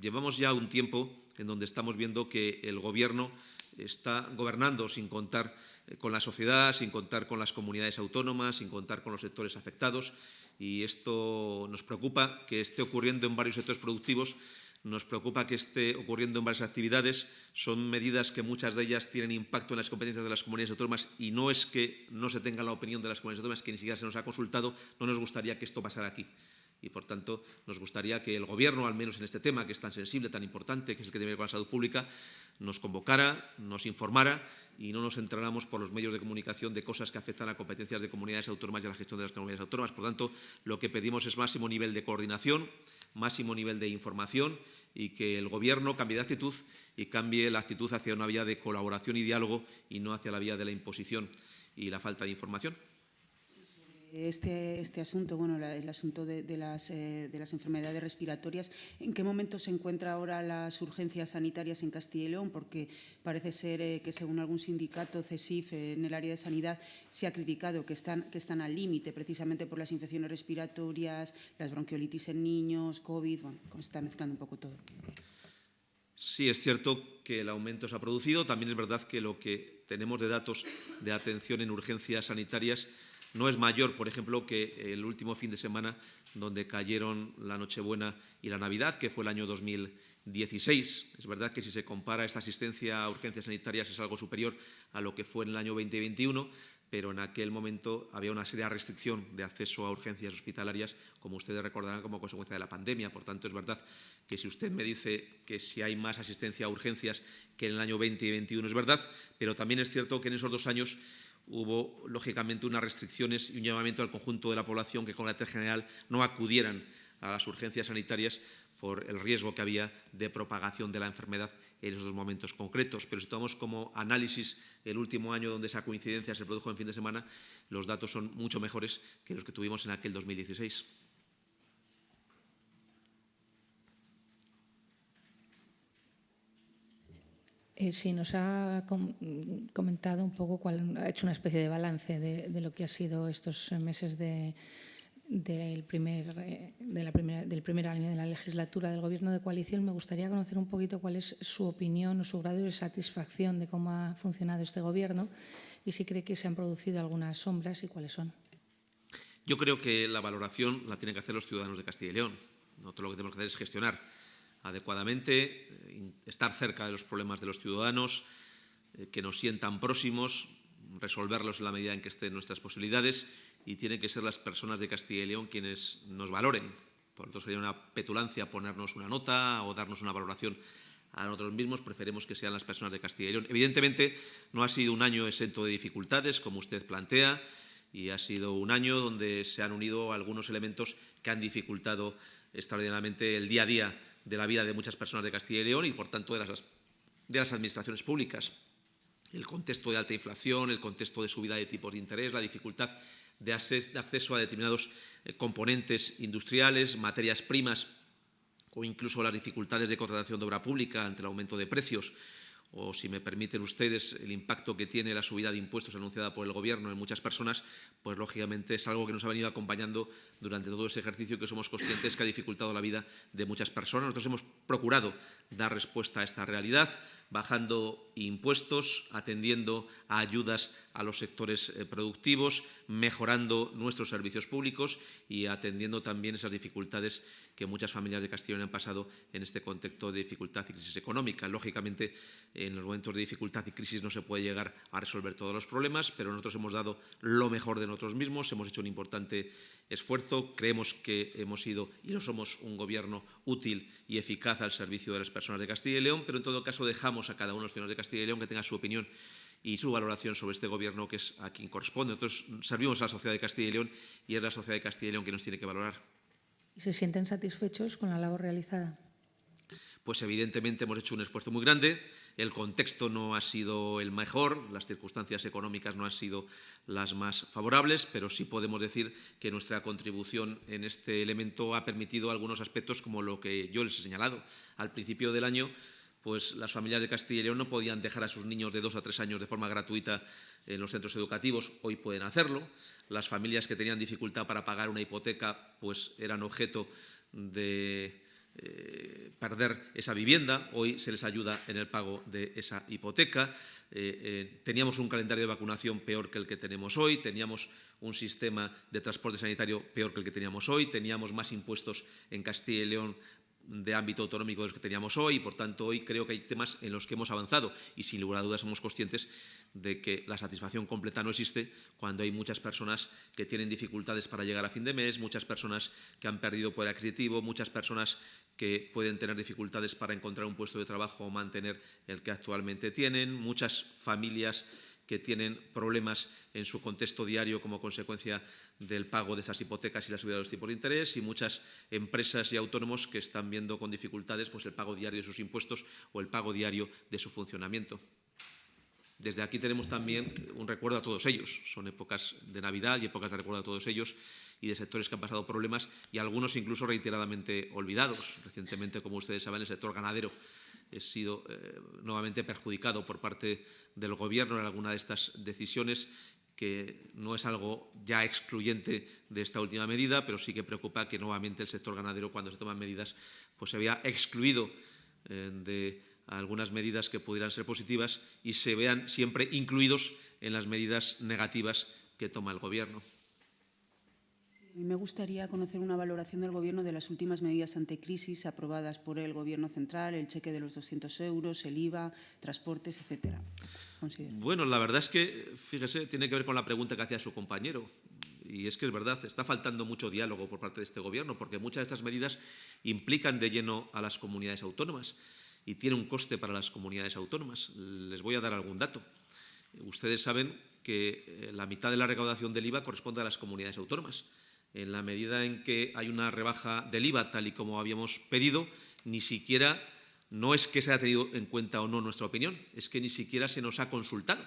Llevamos ya un tiempo en donde estamos viendo que el Gobierno está gobernando sin contar eh, con la sociedad, sin contar con las comunidades autónomas, sin contar con los sectores afectados. Y esto nos preocupa que esté ocurriendo en varios sectores productivos nos preocupa que esté ocurriendo en varias actividades. Son medidas que muchas de ellas tienen impacto en las competencias de las comunidades autónomas y no es que no se tenga la opinión de las comunidades autónomas, que ni siquiera se nos ha consultado. No nos gustaría que esto pasara aquí. Y, por tanto, nos gustaría que el Gobierno, al menos en este tema, que es tan sensible, tan importante, que es el que tiene que ver con la salud pública, nos convocara, nos informara y no nos entráramos por los medios de comunicación de cosas que afectan a competencias de comunidades autónomas y a la gestión de las comunidades autónomas. Por tanto, lo que pedimos es máximo nivel de coordinación, máximo nivel de información y que el Gobierno cambie de actitud y cambie la actitud hacia una vía de colaboración y diálogo y no hacia la vía de la imposición y la falta de información. Este, este asunto, bueno, el asunto de, las, eh, de, las, enfermedades respiratorias, ¿en qué momento se encuentra ahora las urgencias sanitarias en Castilla y León? Porque parece ser eh, que, según algún sindicato, CESIF, eh, en el área de sanidad, se ha criticado que están, que están al límite precisamente por las infecciones respiratorias, las bronquiolitis en niños, COVID, bueno, se está mezclando un poco todo. Sí, es cierto que el aumento se ha producido. También es verdad que lo que tenemos de datos de atención en urgencias sanitarias no es mayor, por ejemplo, que el último fin de semana donde cayeron la Nochebuena y la Navidad, que fue el año 2016. Es verdad que si se compara esta asistencia a urgencias sanitarias es algo superior a lo que fue en el año 2021, pero en aquel momento había una seria restricción de acceso a urgencias hospitalarias, como ustedes recordarán, como consecuencia de la pandemia. Por tanto, es verdad que si usted me dice que si hay más asistencia a urgencias que en el año 2021, es verdad, pero también es cierto que en esos dos años hubo, lógicamente, unas restricciones y un llamamiento al conjunto de la población que, con la general, no acudieran a las urgencias sanitarias por el riesgo que había de propagación de la enfermedad en esos momentos concretos. Pero si tomamos como análisis el último año donde esa coincidencia se produjo en fin de semana, los datos son mucho mejores que los que tuvimos en aquel 2016. Eh, sí, nos ha comentado un poco, cuál, ha hecho una especie de balance de, lo que ha sido estos meses de, del, primer, eh, de la primera, del primer año de la legislatura del Gobierno de coalición. Me gustaría conocer un poquito cuál es su opinión o su grado de satisfacción de cómo ha funcionado este Gobierno y si cree que se han producido algunas sombras y cuáles son. Yo creo que la valoración la tienen que hacer los ciudadanos de Castilla y León. Nosotros lo que tenemos que hacer es gestionar adecuadamente, eh, estar cerca de los problemas de los ciudadanos, eh, que nos sientan próximos, resolverlos en la medida en que estén nuestras posibilidades y tienen que ser las personas de Castilla y León quienes nos valoren. Por lo tanto, sería una petulancia ponernos una nota o darnos una valoración a nosotros mismos, preferimos que sean las personas de Castilla y León. Evidentemente, no ha sido un año exento de dificultades, como usted plantea, y ha sido un año donde se han unido algunos elementos que han dificultado extraordinariamente el día a día de la vida de muchas personas de Castilla y León y, por tanto, de las, de las administraciones públicas. El contexto de alta inflación, el contexto de subida de tipos de interés, la dificultad de acceso a determinados eh, componentes industriales, materias primas o incluso las dificultades de contratación de obra pública ante el aumento de precios o, si me permiten ustedes, el impacto que tiene la subida de impuestos anunciada por el Gobierno en muchas personas, pues lógicamente es algo que nos ha venido acompañando durante todo ese ejercicio que somos conscientes que ha dificultado la vida de muchas personas. Nosotros hemos procurado dar respuesta a esta realidad, bajando impuestos, atendiendo a ayudas a los sectores eh, productivos, mejorando nuestros servicios públicos y atendiendo también esas dificultades que muchas familias de Castellón han pasado en este contexto de dificultad y crisis económica. Lógicamente, en los momentos de dificultad y crisis no se puede llegar a resolver todos los problemas, pero nosotros hemos dado lo mejor de nosotros mismos, hemos hecho un importante esfuerzo, creemos que hemos sido y lo somos un gobierno útil y eficaz al servicio de las personas de Castilla y León, pero en todo caso dejamos a cada uno de los ciudadanos de Castilla y León que tenga su opinión y su valoración sobre este gobierno que es a quien corresponde. Nosotros servimos a la sociedad de Castilla y León y es la sociedad de Castilla y León que nos tiene que valorar. ¿Y se sienten satisfechos con la labor realizada? Pues evidentemente hemos hecho un esfuerzo muy grande. El contexto no ha sido el mejor, las circunstancias económicas no han sido las más favorables, pero sí podemos decir que nuestra contribución en este elemento ha permitido algunos aspectos como lo que yo les he señalado. Al principio del año pues las familias de Castilla y León no podían dejar a sus niños de dos a tres años de forma gratuita en los centros educativos, hoy pueden hacerlo. Las familias que tenían dificultad para pagar una hipoteca pues eran objeto de eh, perder esa vivienda, hoy se les ayuda en el pago de esa hipoteca. Eh, eh, teníamos un calendario de vacunación peor que el que tenemos hoy, teníamos un sistema de transporte sanitario peor que el que teníamos hoy, teníamos más impuestos en Castilla y León de ámbito autonómico de los que teníamos hoy y, por tanto, hoy creo que hay temas en los que hemos avanzado y, sin lugar a dudas, somos conscientes de que la satisfacción completa no existe cuando hay muchas personas que tienen dificultades para llegar a fin de mes, muchas personas que han perdido poder adquisitivo, muchas personas que pueden tener dificultades para encontrar un puesto de trabajo o mantener el que actualmente tienen, muchas familias que tienen problemas en su contexto diario como consecuencia del pago de esas hipotecas y la subida de los tipos de interés y muchas empresas y autónomos que están viendo con dificultades pues, el pago diario de sus impuestos o el pago diario de su funcionamiento. Desde aquí tenemos también un recuerdo a todos ellos. Son épocas de Navidad y épocas de recuerdo a todos ellos y de sectores que han pasado problemas y algunos incluso reiteradamente olvidados. Recientemente, como ustedes saben, el sector ganadero he sido eh, nuevamente perjudicado por parte del Gobierno en alguna de estas decisiones que no es algo ya excluyente de esta última medida, pero sí que preocupa que nuevamente el sector ganadero, cuando se toman medidas, pues se vea excluido eh, de algunas medidas que pudieran ser positivas y se vean siempre incluidos en las medidas negativas que toma el Gobierno. Me gustaría conocer una valoración del Gobierno de las últimas medidas anticrisis aprobadas por el Gobierno central, el cheque de los 200 euros, el IVA, transportes, etcétera. Bueno, la verdad es que, fíjese, tiene que ver con la pregunta que hacía su compañero. Y es que es verdad, está faltando mucho diálogo por parte de este Gobierno, porque muchas de estas medidas implican de lleno a las comunidades autónomas y tienen un coste para las comunidades autónomas. Les voy a dar algún dato. Ustedes saben que eh, la mitad de la recaudación del IVA corresponde a las comunidades autónomas en la medida en que hay una rebaja del IVA, tal y como habíamos pedido, ni siquiera, no es que se haya tenido en cuenta o no nuestra opinión, es que ni siquiera se nos ha consultado.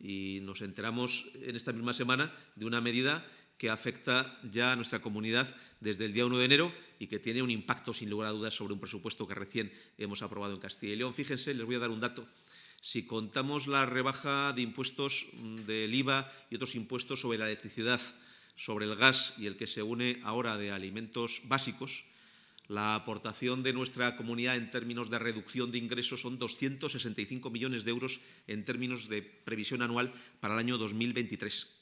Y nos enteramos en esta misma semana de una medida que afecta ya a nuestra comunidad desde el día 1 de enero y que tiene un impacto, sin lugar a dudas, sobre un presupuesto que recién hemos aprobado en Castilla y León. Fíjense, les voy a dar un dato. Si contamos la rebaja de impuestos mm, del IVA y otros impuestos sobre la electricidad, sobre el gas y el que se une ahora de alimentos básicos, la aportación de nuestra comunidad en términos de reducción de ingresos son 265 millones de euros en términos de previsión anual para el año 2023.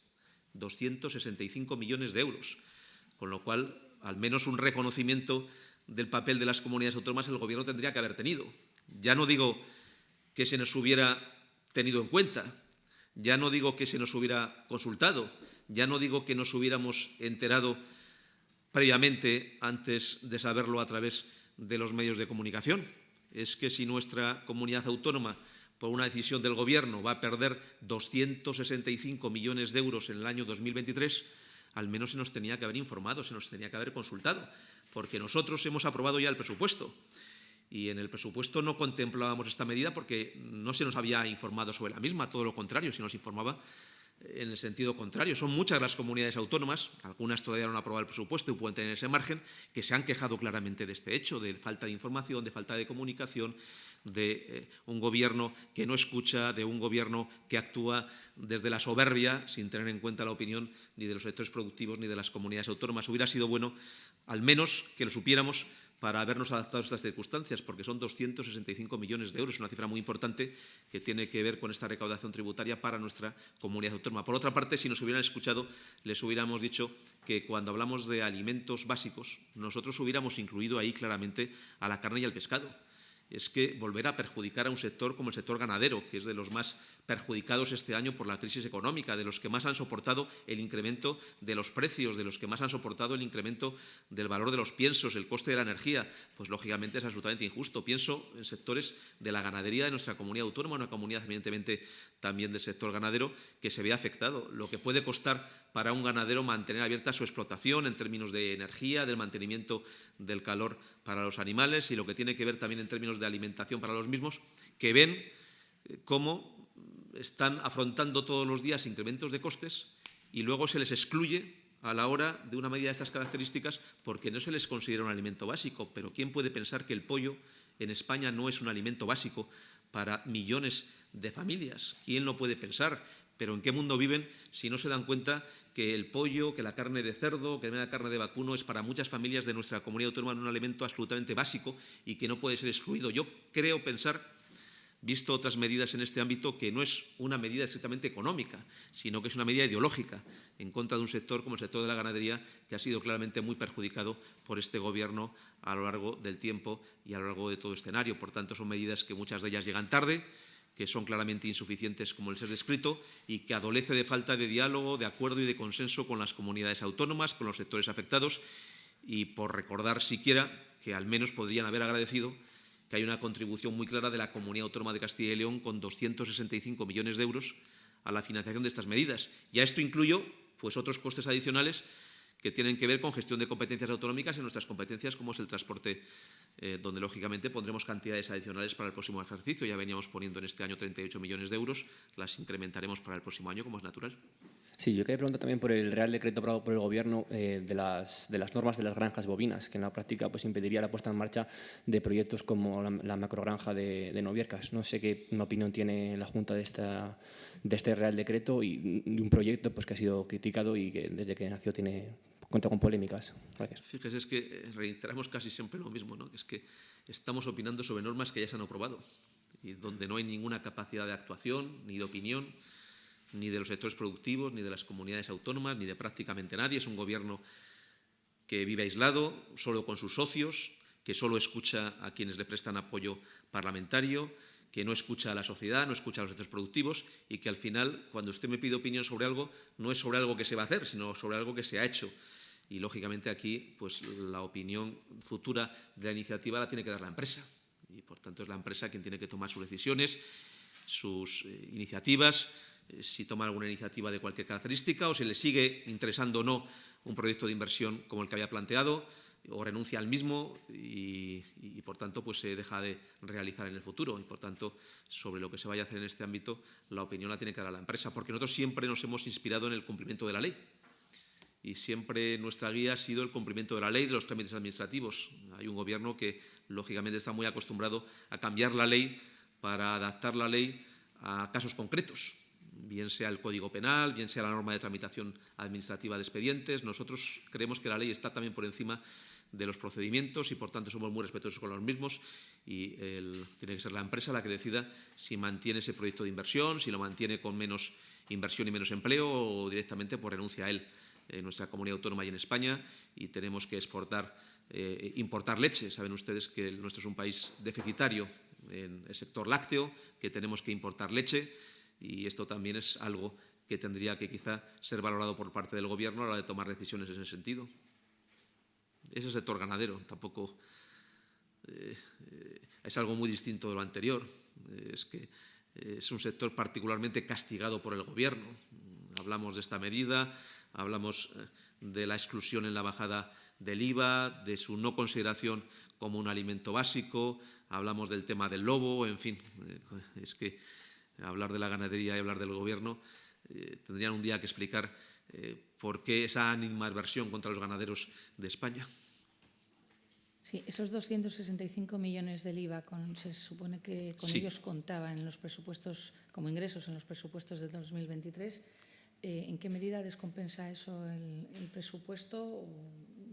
265 millones de euros. Con lo cual, al menos un reconocimiento del papel de las comunidades autónomas el Gobierno tendría que haber tenido. Ya no digo que se nos hubiera tenido en cuenta, ya no digo que se nos hubiera consultado, ya no digo que nos hubiéramos enterado previamente antes de saberlo a través de los medios de comunicación. Es que si nuestra comunidad autónoma, por una decisión del Gobierno, va a perder 265 millones de euros en el año 2023, al menos se nos tenía que haber informado, se nos tenía que haber consultado, porque nosotros hemos aprobado ya el presupuesto. Y en el presupuesto no contemplábamos esta medida porque no se nos había informado sobre la misma, todo lo contrario, se nos informaba en el sentido contrario. Son muchas las comunidades autónomas, algunas todavía no han aprobado el presupuesto y pueden tener ese margen, que se han quejado claramente de este hecho, de falta de información, de falta de comunicación, de eh, un gobierno que no escucha, de un gobierno que actúa desde la soberbia, sin tener en cuenta la opinión ni de los sectores productivos ni de las comunidades autónomas. Hubiera sido bueno, al menos, que lo supiéramos para habernos adaptado a estas circunstancias, porque son 265 millones de euros, una cifra muy importante que tiene que ver con esta recaudación tributaria para nuestra comunidad autónoma. Por otra parte, si nos hubieran escuchado, les hubiéramos dicho que cuando hablamos de alimentos básicos, nosotros hubiéramos incluido ahí claramente a la carne y al pescado es que volverá a perjudicar a un sector como el sector ganadero, que es de los más perjudicados este año por la crisis económica, de los que más han soportado el incremento de los precios, de los que más han soportado el incremento del valor de los piensos, el coste de la energía, pues lógicamente es absolutamente injusto. Pienso en sectores de la ganadería de nuestra comunidad autónoma, una comunidad evidentemente también del sector ganadero, que se ve afectado. Lo que puede costar para un ganadero mantener abierta su explotación en términos de energía, del mantenimiento del calor para los animales y lo que tiene que ver también en términos de alimentación para los mismos, que ven eh, cómo están afrontando todos los días incrementos de costes y luego se les excluye a la hora de una medida de estas características porque no se les considera un alimento básico. Pero ¿quién puede pensar que el pollo en España no es un alimento básico para millones de familias? ¿Quién lo puede pensar? Pero ¿en qué mundo viven si no se dan cuenta que el pollo, que la carne de cerdo, que la carne de vacuno es para muchas familias de nuestra comunidad autónoma un alimento absolutamente básico y que no puede ser excluido? Yo creo pensar visto otras medidas en este ámbito, que no es una medida estrictamente económica, sino que es una medida ideológica en contra de un sector como el sector de la ganadería, que ha sido claramente muy perjudicado por este Gobierno a lo largo del tiempo y a lo largo de todo escenario. Por tanto, son medidas que muchas de ellas llegan tarde, que son claramente insuficientes, como les he descrito, y que adolece de falta de diálogo, de acuerdo y de consenso con las comunidades autónomas, con los sectores afectados, y por recordar siquiera que al menos podrían haber agradecido que hay una contribución muy clara de la Comunidad Autónoma de Castilla y León con 265 millones de euros a la financiación de estas medidas. Y a esto incluyo pues, otros costes adicionales que tienen que ver con gestión de competencias autonómicas en nuestras competencias, como es el transporte, eh, donde lógicamente pondremos cantidades adicionales para el próximo ejercicio. Ya veníamos poniendo en este año 38 millones de euros, las incrementaremos para el próximo año, como es natural. Sí, yo quería preguntar también por el Real Decreto aprobado por el Gobierno eh, de, las, de las normas de las granjas bovinas, que en la práctica pues, impediría la puesta en marcha de proyectos como la, la macrogranja de, de, Noviercas. No sé qué opinión tiene la Junta de, esta, de este Real Decreto y de un proyecto pues, que ha sido criticado y que desde que nació tiene cuenta con polémicas. Gracias. Fíjese, es que eh, reiteramos casi siempre lo mismo, ¿no? es que estamos opinando sobre normas que ya se han aprobado y donde no hay ninguna capacidad de actuación ni de opinión ni de los sectores productivos, ni de las comunidades autónomas, ni de prácticamente nadie. Es un gobierno que vive aislado, solo con sus socios, que solo escucha a quienes le prestan apoyo parlamentario, que no escucha a la sociedad, no escucha a los sectores productivos y que al final, cuando usted me pide opinión sobre algo, no es sobre algo que se va a hacer, sino sobre algo que se ha hecho. Y, lógicamente, aquí pues, la opinión futura de la iniciativa la tiene que dar la empresa. Y, por tanto, es la empresa quien tiene que tomar sus decisiones, sus eh, iniciativas, eh, si toma alguna iniciativa de cualquier característica o si le sigue interesando o no un proyecto de inversión como el que había planteado o renuncia al mismo y, por tanto pues se deja de realizar en el futuro. Y por tanto sobre lo que se vaya a hacer en este ámbito la opinión la tiene que dar la empresa porque nosotros siempre nos hemos inspirado en el cumplimiento de la ley. Y siempre nuestra guía ha sido el cumplimiento de la ley de los trámites administrativos. Hay un gobierno que lógicamente está muy acostumbrado a cambiar la ley para adaptar la ley a casos concretos bien sea el Código Penal, bien sea la norma de tramitación administrativa de expedientes. Nosotros creemos que la ley está también por encima de los procedimientos y, por tanto, somos muy respetuosos con los mismos y tiene que ser la empresa la que decida si mantiene ese proyecto de inversión, si lo mantiene con menos inversión y menos empleo o directamente por renuncia a él. en nuestra comunidad autónoma y en España y tenemos que exportar, eh, importar leche. Saben ustedes que nuestro es un país deficitario en el sector lácteo, que tenemos que importar leche y esto también es algo que tendría que quizá ser valorado por parte del Gobierno a la hora de tomar decisiones en ese sentido. Es el sector ganadero, tampoco eh, eh, es algo muy distinto de lo anterior. es que es un sector particularmente castigado por el Gobierno. Hablamos de esta medida, hablamos eh, de la exclusión en la bajada del IVA, de su no consideración como un alimento básico, hablamos del tema del lobo, en fin, es que hablar de la ganadería y hablar del Gobierno tendrían un día que explicar por qué esa animadversión contra los ganaderos de España. Sí, esos 265 millones del IVA, con, se supone que con sí. ellos contaba en los presupuestos, como ingresos en los presupuestos del 2023. Eh, ¿En qué medida descompensa eso el, el presupuesto? ¿O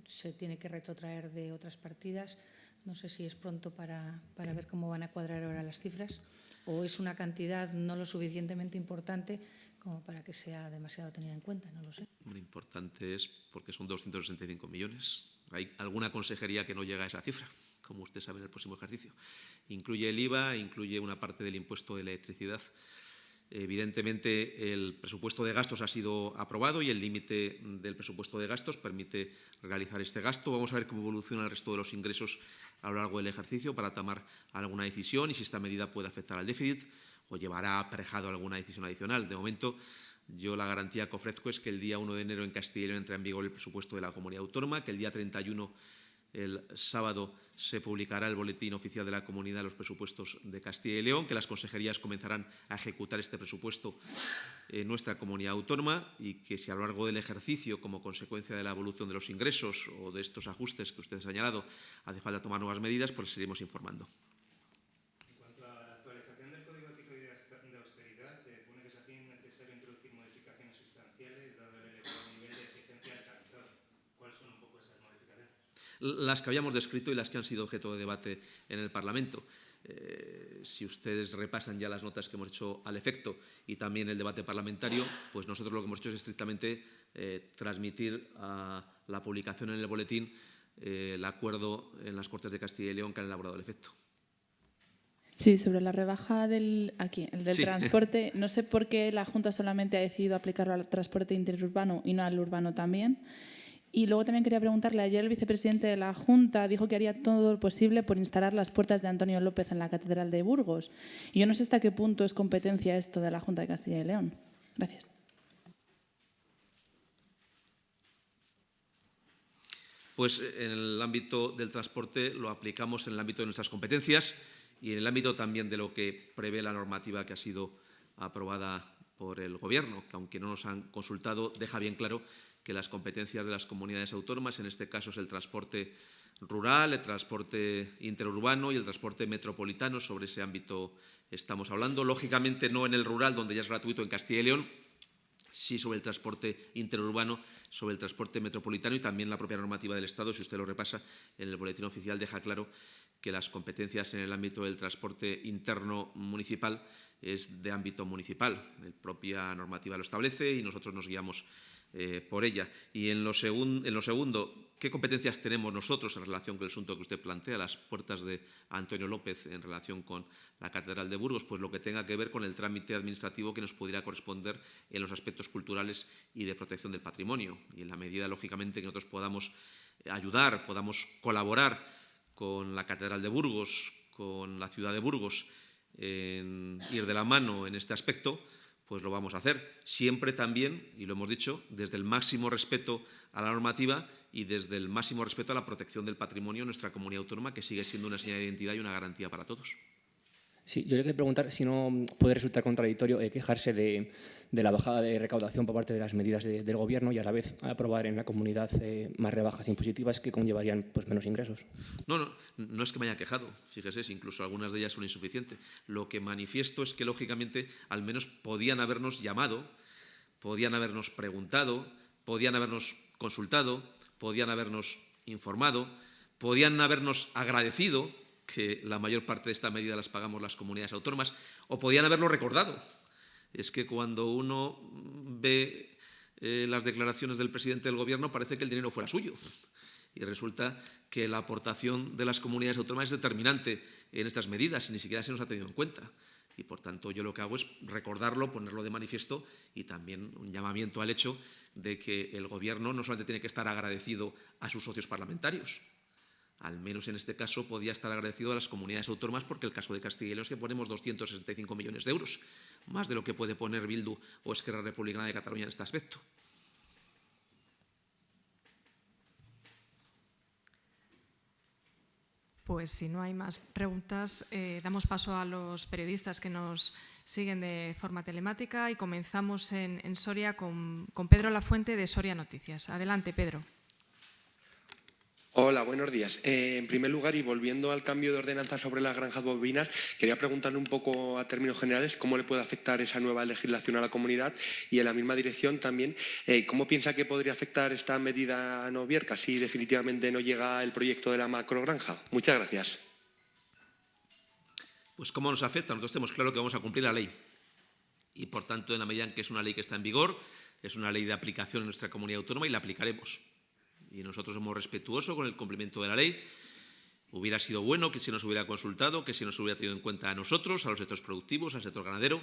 ¿Se tiene que retrotraer de otras partidas? No sé si es pronto para, para ver cómo van a cuadrar ahora las cifras. ¿O es una cantidad no lo suficientemente importante como para que sea demasiado tenida en cuenta? No lo sé. Lo importante es porque son 265 millones. Hay alguna consejería que no llega a esa cifra, como usted sabe en el próximo ejercicio. Incluye el IVA, incluye una parte del impuesto de electricidad. Evidentemente, el presupuesto de gastos ha sido aprobado y el límite del presupuesto de gastos permite realizar este gasto. Vamos a ver cómo evoluciona el resto de los ingresos a lo largo del ejercicio para tomar alguna decisión y si esta medida puede afectar al déficit o llevará aparejado alguna decisión adicional. De momento, yo la garantía que ofrezco es que el día 1 de enero en León entra en vigor el presupuesto de la comunidad autónoma, que el día 31, el sábado, se publicará el boletín oficial de la comunidad de los presupuestos de Castilla y León, que las consejerías comenzarán a ejecutar este presupuesto en nuestra comunidad autónoma y que si a lo largo del ejercicio, como consecuencia de la evolución de los ingresos o de estos ajustes que usted ha señalado, hace falta tomar nuevas medidas, pues seguiremos informando. Las que habíamos descrito y las que han sido objeto de debate en el Parlamento. Eh, si ustedes repasan ya las notas que hemos hecho al efecto y también el debate parlamentario, pues nosotros lo que hemos hecho es estrictamente eh, transmitir a la publicación en el boletín eh, el acuerdo en las Cortes de Castilla y León que han elaborado el efecto. Sí, sobre la rebaja del, aquí, el del Sí. transporte, no sé por qué la Junta solamente ha decidido aplicarlo al transporte interurbano y no al urbano también. Y luego también quería preguntarle, ayer el vicepresidente de la Junta dijo que haría todo lo posible por instalar las puertas de Antonio López en la Catedral de Burgos. Y yo no sé hasta qué punto es competencia esto de la Junta de Castilla y León. Gracias. Pues eh, en el ámbito del transporte lo aplicamos en el ámbito de nuestras competencias y en el ámbito también de lo que prevé la normativa que ha sido aprobada por el Gobierno, que aunque no nos han consultado, deja bien claro que las competencias de las comunidades autónomas, en este caso es el transporte rural, el transporte interurbano y el transporte metropolitano, sobre ese ámbito estamos hablando. Lógicamente no en el rural, donde ya es gratuito en Castilla y León, sí sobre el transporte interurbano, sobre el transporte metropolitano y también la propia normativa del Estado, si usted lo repasa en el boletín oficial, deja claro que las competencias en el ámbito del transporte interno municipal es de ámbito municipal. La propia normativa lo establece y nosotros nos guiamos eh, por ella. Y en lo, en lo, segundo, ¿qué competencias tenemos nosotros en relación con el asunto que usted plantea, las puertas de Antonio López en relación con la Catedral de Burgos? Pues lo que tenga que ver con el trámite administrativo que nos pudiera corresponder en los aspectos culturales y de protección del patrimonio. Y en la medida, lógicamente, que nosotros podamos ayudar, podamos colaborar con la Catedral de Burgos, con la ciudad de Burgos, en ir de la mano en este aspecto, pues lo vamos a hacer. Siempre también, y lo hemos dicho, desde el máximo respeto a la normativa y desde el máximo respeto a la protección del patrimonio de nuestra comunidad autónoma, que sigue siendo una señal de identidad y una garantía para todos. Sí, yo le quería preguntar si no puede resultar contradictorio eh, quejarse de, la bajada de recaudación por parte de las medidas de, del Gobierno y a la vez aprobar en la comunidad eh, más rebajas impositivas que conllevarían pues, menos ingresos. No, no, no es que me haya quejado, fíjese, incluso algunas de ellas son insuficientes. Lo que manifiesto es que, lógicamente, al menos podían habernos llamado, podían habernos preguntado, podían habernos consultado, podían habernos informado, podían habernos agradecido que la mayor parte de esta medida las pagamos las comunidades autónomas, o podían haberlo recordado. Es que cuando uno ve eh, las declaraciones del presidente del Gobierno, parece que el dinero fuera suyo. Y resulta que la aportación de las comunidades autónomas es determinante en estas medidas y ni siquiera se nos ha tenido en cuenta. Y, por tanto, yo lo que hago es recordarlo, ponerlo de manifiesto y también un llamamiento al hecho de que el Gobierno no solamente tiene que estar agradecido a sus socios parlamentarios, al menos en este caso podía estar agradecido a las comunidades autónomas porque el caso de Castilla y León es que ponemos 265 millones de euros, más de lo que puede poner Bildu o Esquerra Republicana de Cataluña en este aspecto. Pues si no hay más preguntas, eh, damos paso a los periodistas que nos siguen de forma telemática y comenzamos en, Soria con, con Pedro Lafuente de Soria Noticias. Adelante, Pedro. Hola, buenos días. Eh, en primer lugar, y volviendo al cambio de ordenanza sobre las granjas bovinas, quería preguntarle un poco a términos generales cómo le puede afectar esa nueva legislación a la comunidad y en la misma dirección también, eh, cómo piensa que podría afectar esta medida a Novierca si definitivamente no llega el proyecto de la macrogranja. Muchas gracias. Pues cómo nos afecta. Nosotros tenemos claro que vamos a cumplir la ley y, por tanto, en la medida en que es una ley que está en vigor, es una ley de aplicación en nuestra comunidad autónoma y la aplicaremos y nosotros somos respetuosos con el cumplimiento de la ley. Hubiera sido bueno que se nos hubiera consultado, que se nos hubiera tenido en cuenta a nosotros, a los sectores productivos, al sector ganadero.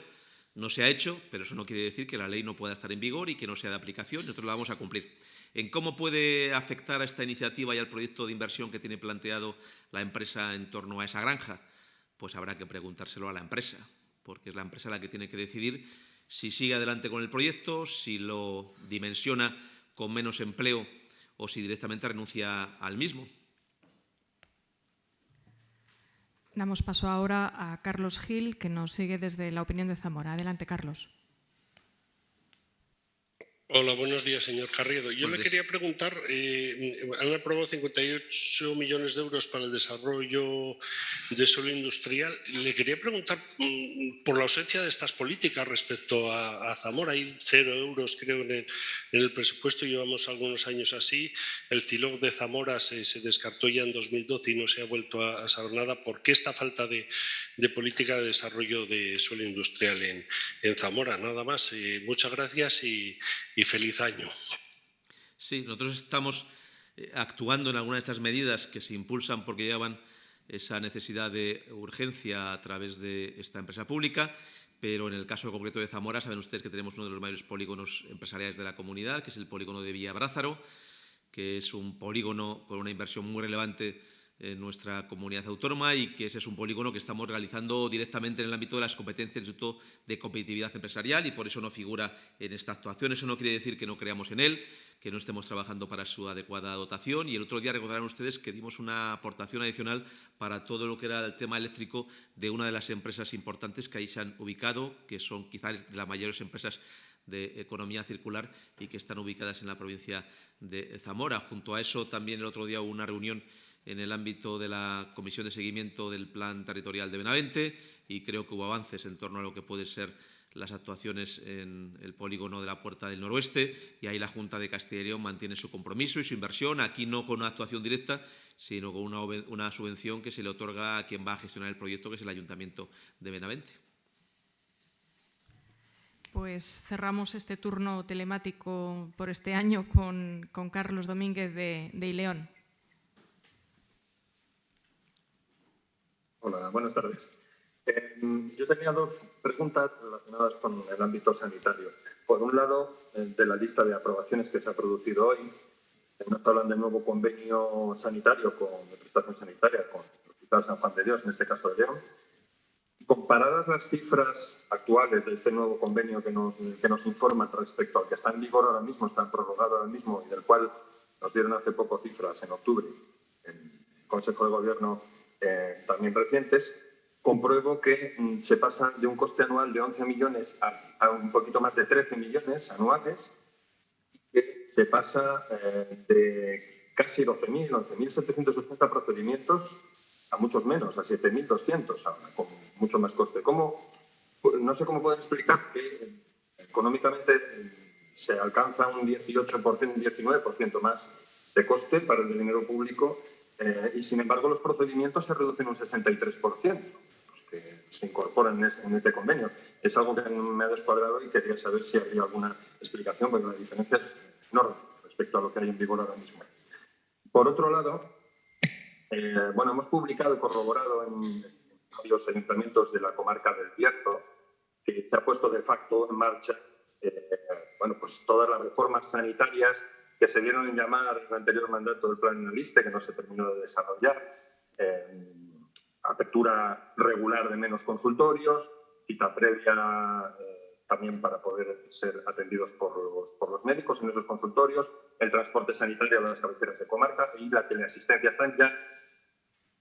No se ha hecho, pero eso no quiere decir que la ley no pueda estar en vigor y que no sea de aplicación. Nosotros la vamos a cumplir. En cómo puede afectar a esta iniciativa y al proyecto de inversión que tiene planteado la empresa en torno a esa granja, pues habrá que preguntárselo a la empresa, porque es la empresa la que tiene que decidir si sigue adelante con el proyecto, si lo dimensiona con menos empleo o si directamente renuncia al mismo. Damos paso ahora a Carlos Gil, que nos sigue desde la opinión de Zamora. Adelante, Carlos. Hola, buenos días, señor Carriedo. Yo le quería preguntar, eh, han aprobado 58 millones de euros para el desarrollo de suelo industrial. Le quería preguntar mm, por la ausencia de estas políticas respecto a, Zamora. Hay cero euros, creo, en el, presupuesto. Llevamos algunos años así. El CILOG de Zamora se, descartó ya en 2012 y no se ha vuelto a, saber nada. ¿Por qué esta falta de, política de desarrollo de suelo industrial en, Zamora? Nada más. Eh, muchas gracias y y feliz año. Sí, nosotros estamos eh, actuando en algunas de estas medidas que se impulsan porque llevan esa necesidad de urgencia a través de esta empresa pública, pero en el caso concreto de Zamora saben ustedes que tenemos uno de los mayores polígonos empresariales de la comunidad, que es el polígono de Villa Brázaro, que es un polígono con una inversión muy relevante en nuestra comunidad autónoma y que ese es un polígono que estamos realizando directamente en el ámbito de las competencias del Instituto de Competitividad Empresarial y por eso no figura en esta actuación. Eso no quiere decir que no creamos en él, que no estemos trabajando para su adecuada dotación y el otro día recordarán ustedes que dimos una aportación adicional para todo lo que era el tema eléctrico de una de las empresas importantes que ahí se han ubicado, que son quizás de las mayores empresas de economía circular y que están ubicadas en la provincia de Zamora. Junto a eso también el otro día hubo una reunión en el ámbito de la Comisión de Seguimiento del Plan Territorial de Benavente y creo que hubo avances en torno a lo que pueden ser las actuaciones en el polígono de la Puerta del Noroeste y ahí la Junta de Castilla y León mantiene su compromiso y su inversión, aquí no con una actuación directa, sino con una, subvención que se le otorga a quien va a gestionar el proyecto, que es el Ayuntamiento de Benavente. Pues cerramos este turno telemático por este año con, Carlos Domínguez de, de Ileón. Hola, buenas tardes. Eh, yo tenía dos preguntas relacionadas con el ámbito sanitario. Por un lado, eh, de la lista de aprobaciones que se ha producido hoy, nos hablan del nuevo convenio sanitario con, de prestación sanitaria con el Hospital San Juan de Dios, en este caso de León. Comparadas las cifras actuales de este nuevo convenio que nos, que nos informan respecto al que está en vigor ahora mismo, está prorrogado ahora mismo y del cual nos dieron hace poco cifras en octubre el Consejo de Gobierno eh, también recientes, compruebo que mm, se pasa de un coste anual de 11 millones a, un poquito más de 13 millones anuales, que se pasa eh, de casi 12.000, 11.780 procedimientos a muchos menos, a 7.200, con mucho más coste. ¿Cómo, no sé cómo pueden explicar que eh, económicamente se alcanza un 18%, un 19% más de coste para el dinero público eh, y sin embargo los procedimientos se reducen un 63%, que se incorporan en, este convenio. Es algo que me ha descuadrado y quería saber si había alguna explicación, porque la diferencia es enorme respecto a lo que hay en vigor ahora mismo. Por otro lado, eh, bueno, hemos publicado y corroborado en varios ayuntamientos de la comarca del Bierzo que se ha puesto de facto en marcha eh, bueno, pues todas las reformas sanitarias que se dieron en llamar en el anterior mandato del plan analista, que no se terminó de desarrollar, eh, apertura regular de menos consultorios, cita previa eh, también para poder ser atendidos por los, por los, médicos en esos consultorios, el transporte sanitario a las cabeceras de comarca y la teleasistencia están ya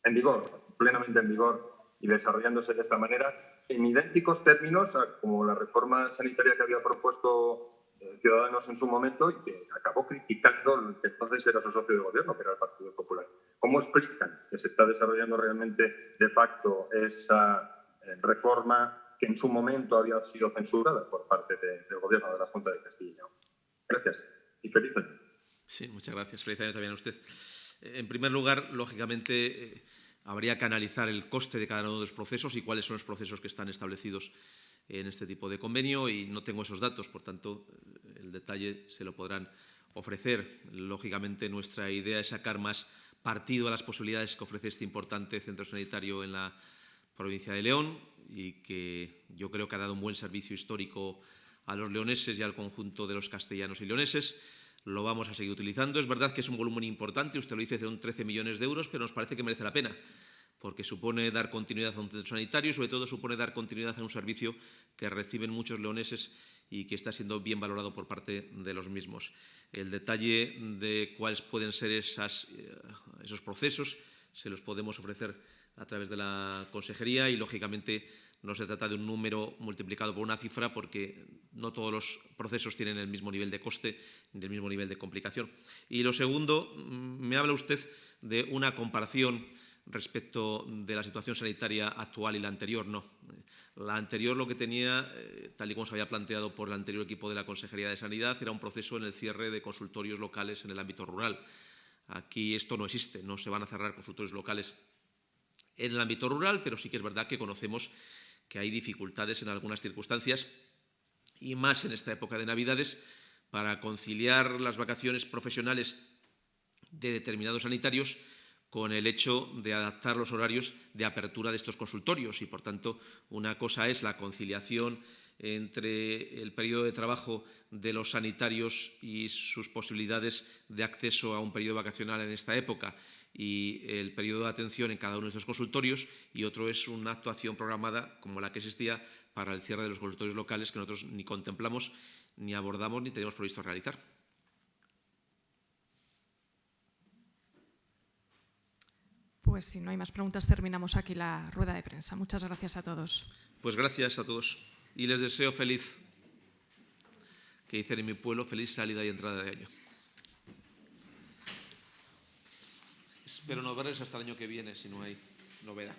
en vigor, plenamente en vigor y desarrollándose de esta manera en idénticos términos a como la reforma sanitaria que había propuesto Ciudadanos en su momento y que acabó criticando el que entonces era su socio de gobierno, que era el Partido Popular. ¿Cómo explican que se está desarrollando realmente de facto esa eh, reforma que en su momento había sido censurada por parte del gobierno de la Junta de Castilla? Gracias y feliz año. Sí, muchas gracias. Feliz año también a usted. En primer lugar, lógicamente, eh, habría que analizar el coste de cada uno de los procesos y cuáles son los procesos que están establecidos en este tipo de convenio y no tengo esos datos, por tanto, el detalle se lo podrán ofrecer. Lógicamente, nuestra idea es sacar más partido a las posibilidades que ofrece este importante centro sanitario en la provincia de León y que yo creo que ha dado un buen servicio histórico a los leoneses y al conjunto de los castellanos y leoneses lo vamos a seguir utilizando. Es verdad que es un volumen importante, usted lo dice, son 13 millones de euros, pero nos parece que merece la pena, porque supone dar continuidad a un centro sanitario y sobre todo supone dar continuidad a un servicio que reciben muchos leoneses y que está siendo bien valorado por parte de los mismos. El detalle de cuáles pueden ser eh, esos procesos se los podemos ofrecer a través de la consejería y, lógicamente, no se trata de un número multiplicado por una cifra porque no todos los procesos tienen el mismo nivel de coste ni el mismo nivel de complicación. Y lo segundo, mm, me habla usted de una comparación respecto de la situación sanitaria actual y la anterior. No. La anterior lo que tenía, eh, tal y como se había planteado por el anterior equipo de la Consejería de Sanidad, era un proceso en el cierre de consultorios locales en el ámbito rural. Aquí esto no existe, no se van a cerrar consultorios locales en el ámbito rural, pero sí que es verdad que conocemos que hay dificultades en algunas circunstancias y más en esta época de Navidades para conciliar las vacaciones profesionales de determinados sanitarios con el hecho de adaptar los horarios de apertura de estos consultorios y, por tanto, una cosa es la conciliación entre el periodo de trabajo de los sanitarios y sus posibilidades de acceso a un periodo vacacional en esta época y el periodo de atención en cada uno de estos consultorios y otro es una actuación programada como la que existía para el cierre de los consultorios locales que nosotros ni contemplamos, ni abordamos, ni tenemos previsto realizar. Pues si no hay más preguntas, terminamos aquí la rueda de prensa. Muchas gracias a todos. Pues gracias a todos y les deseo feliz, que dicen en mi pueblo, feliz salida y entrada de año. Espero no verles hasta el año que viene si no hay novedad.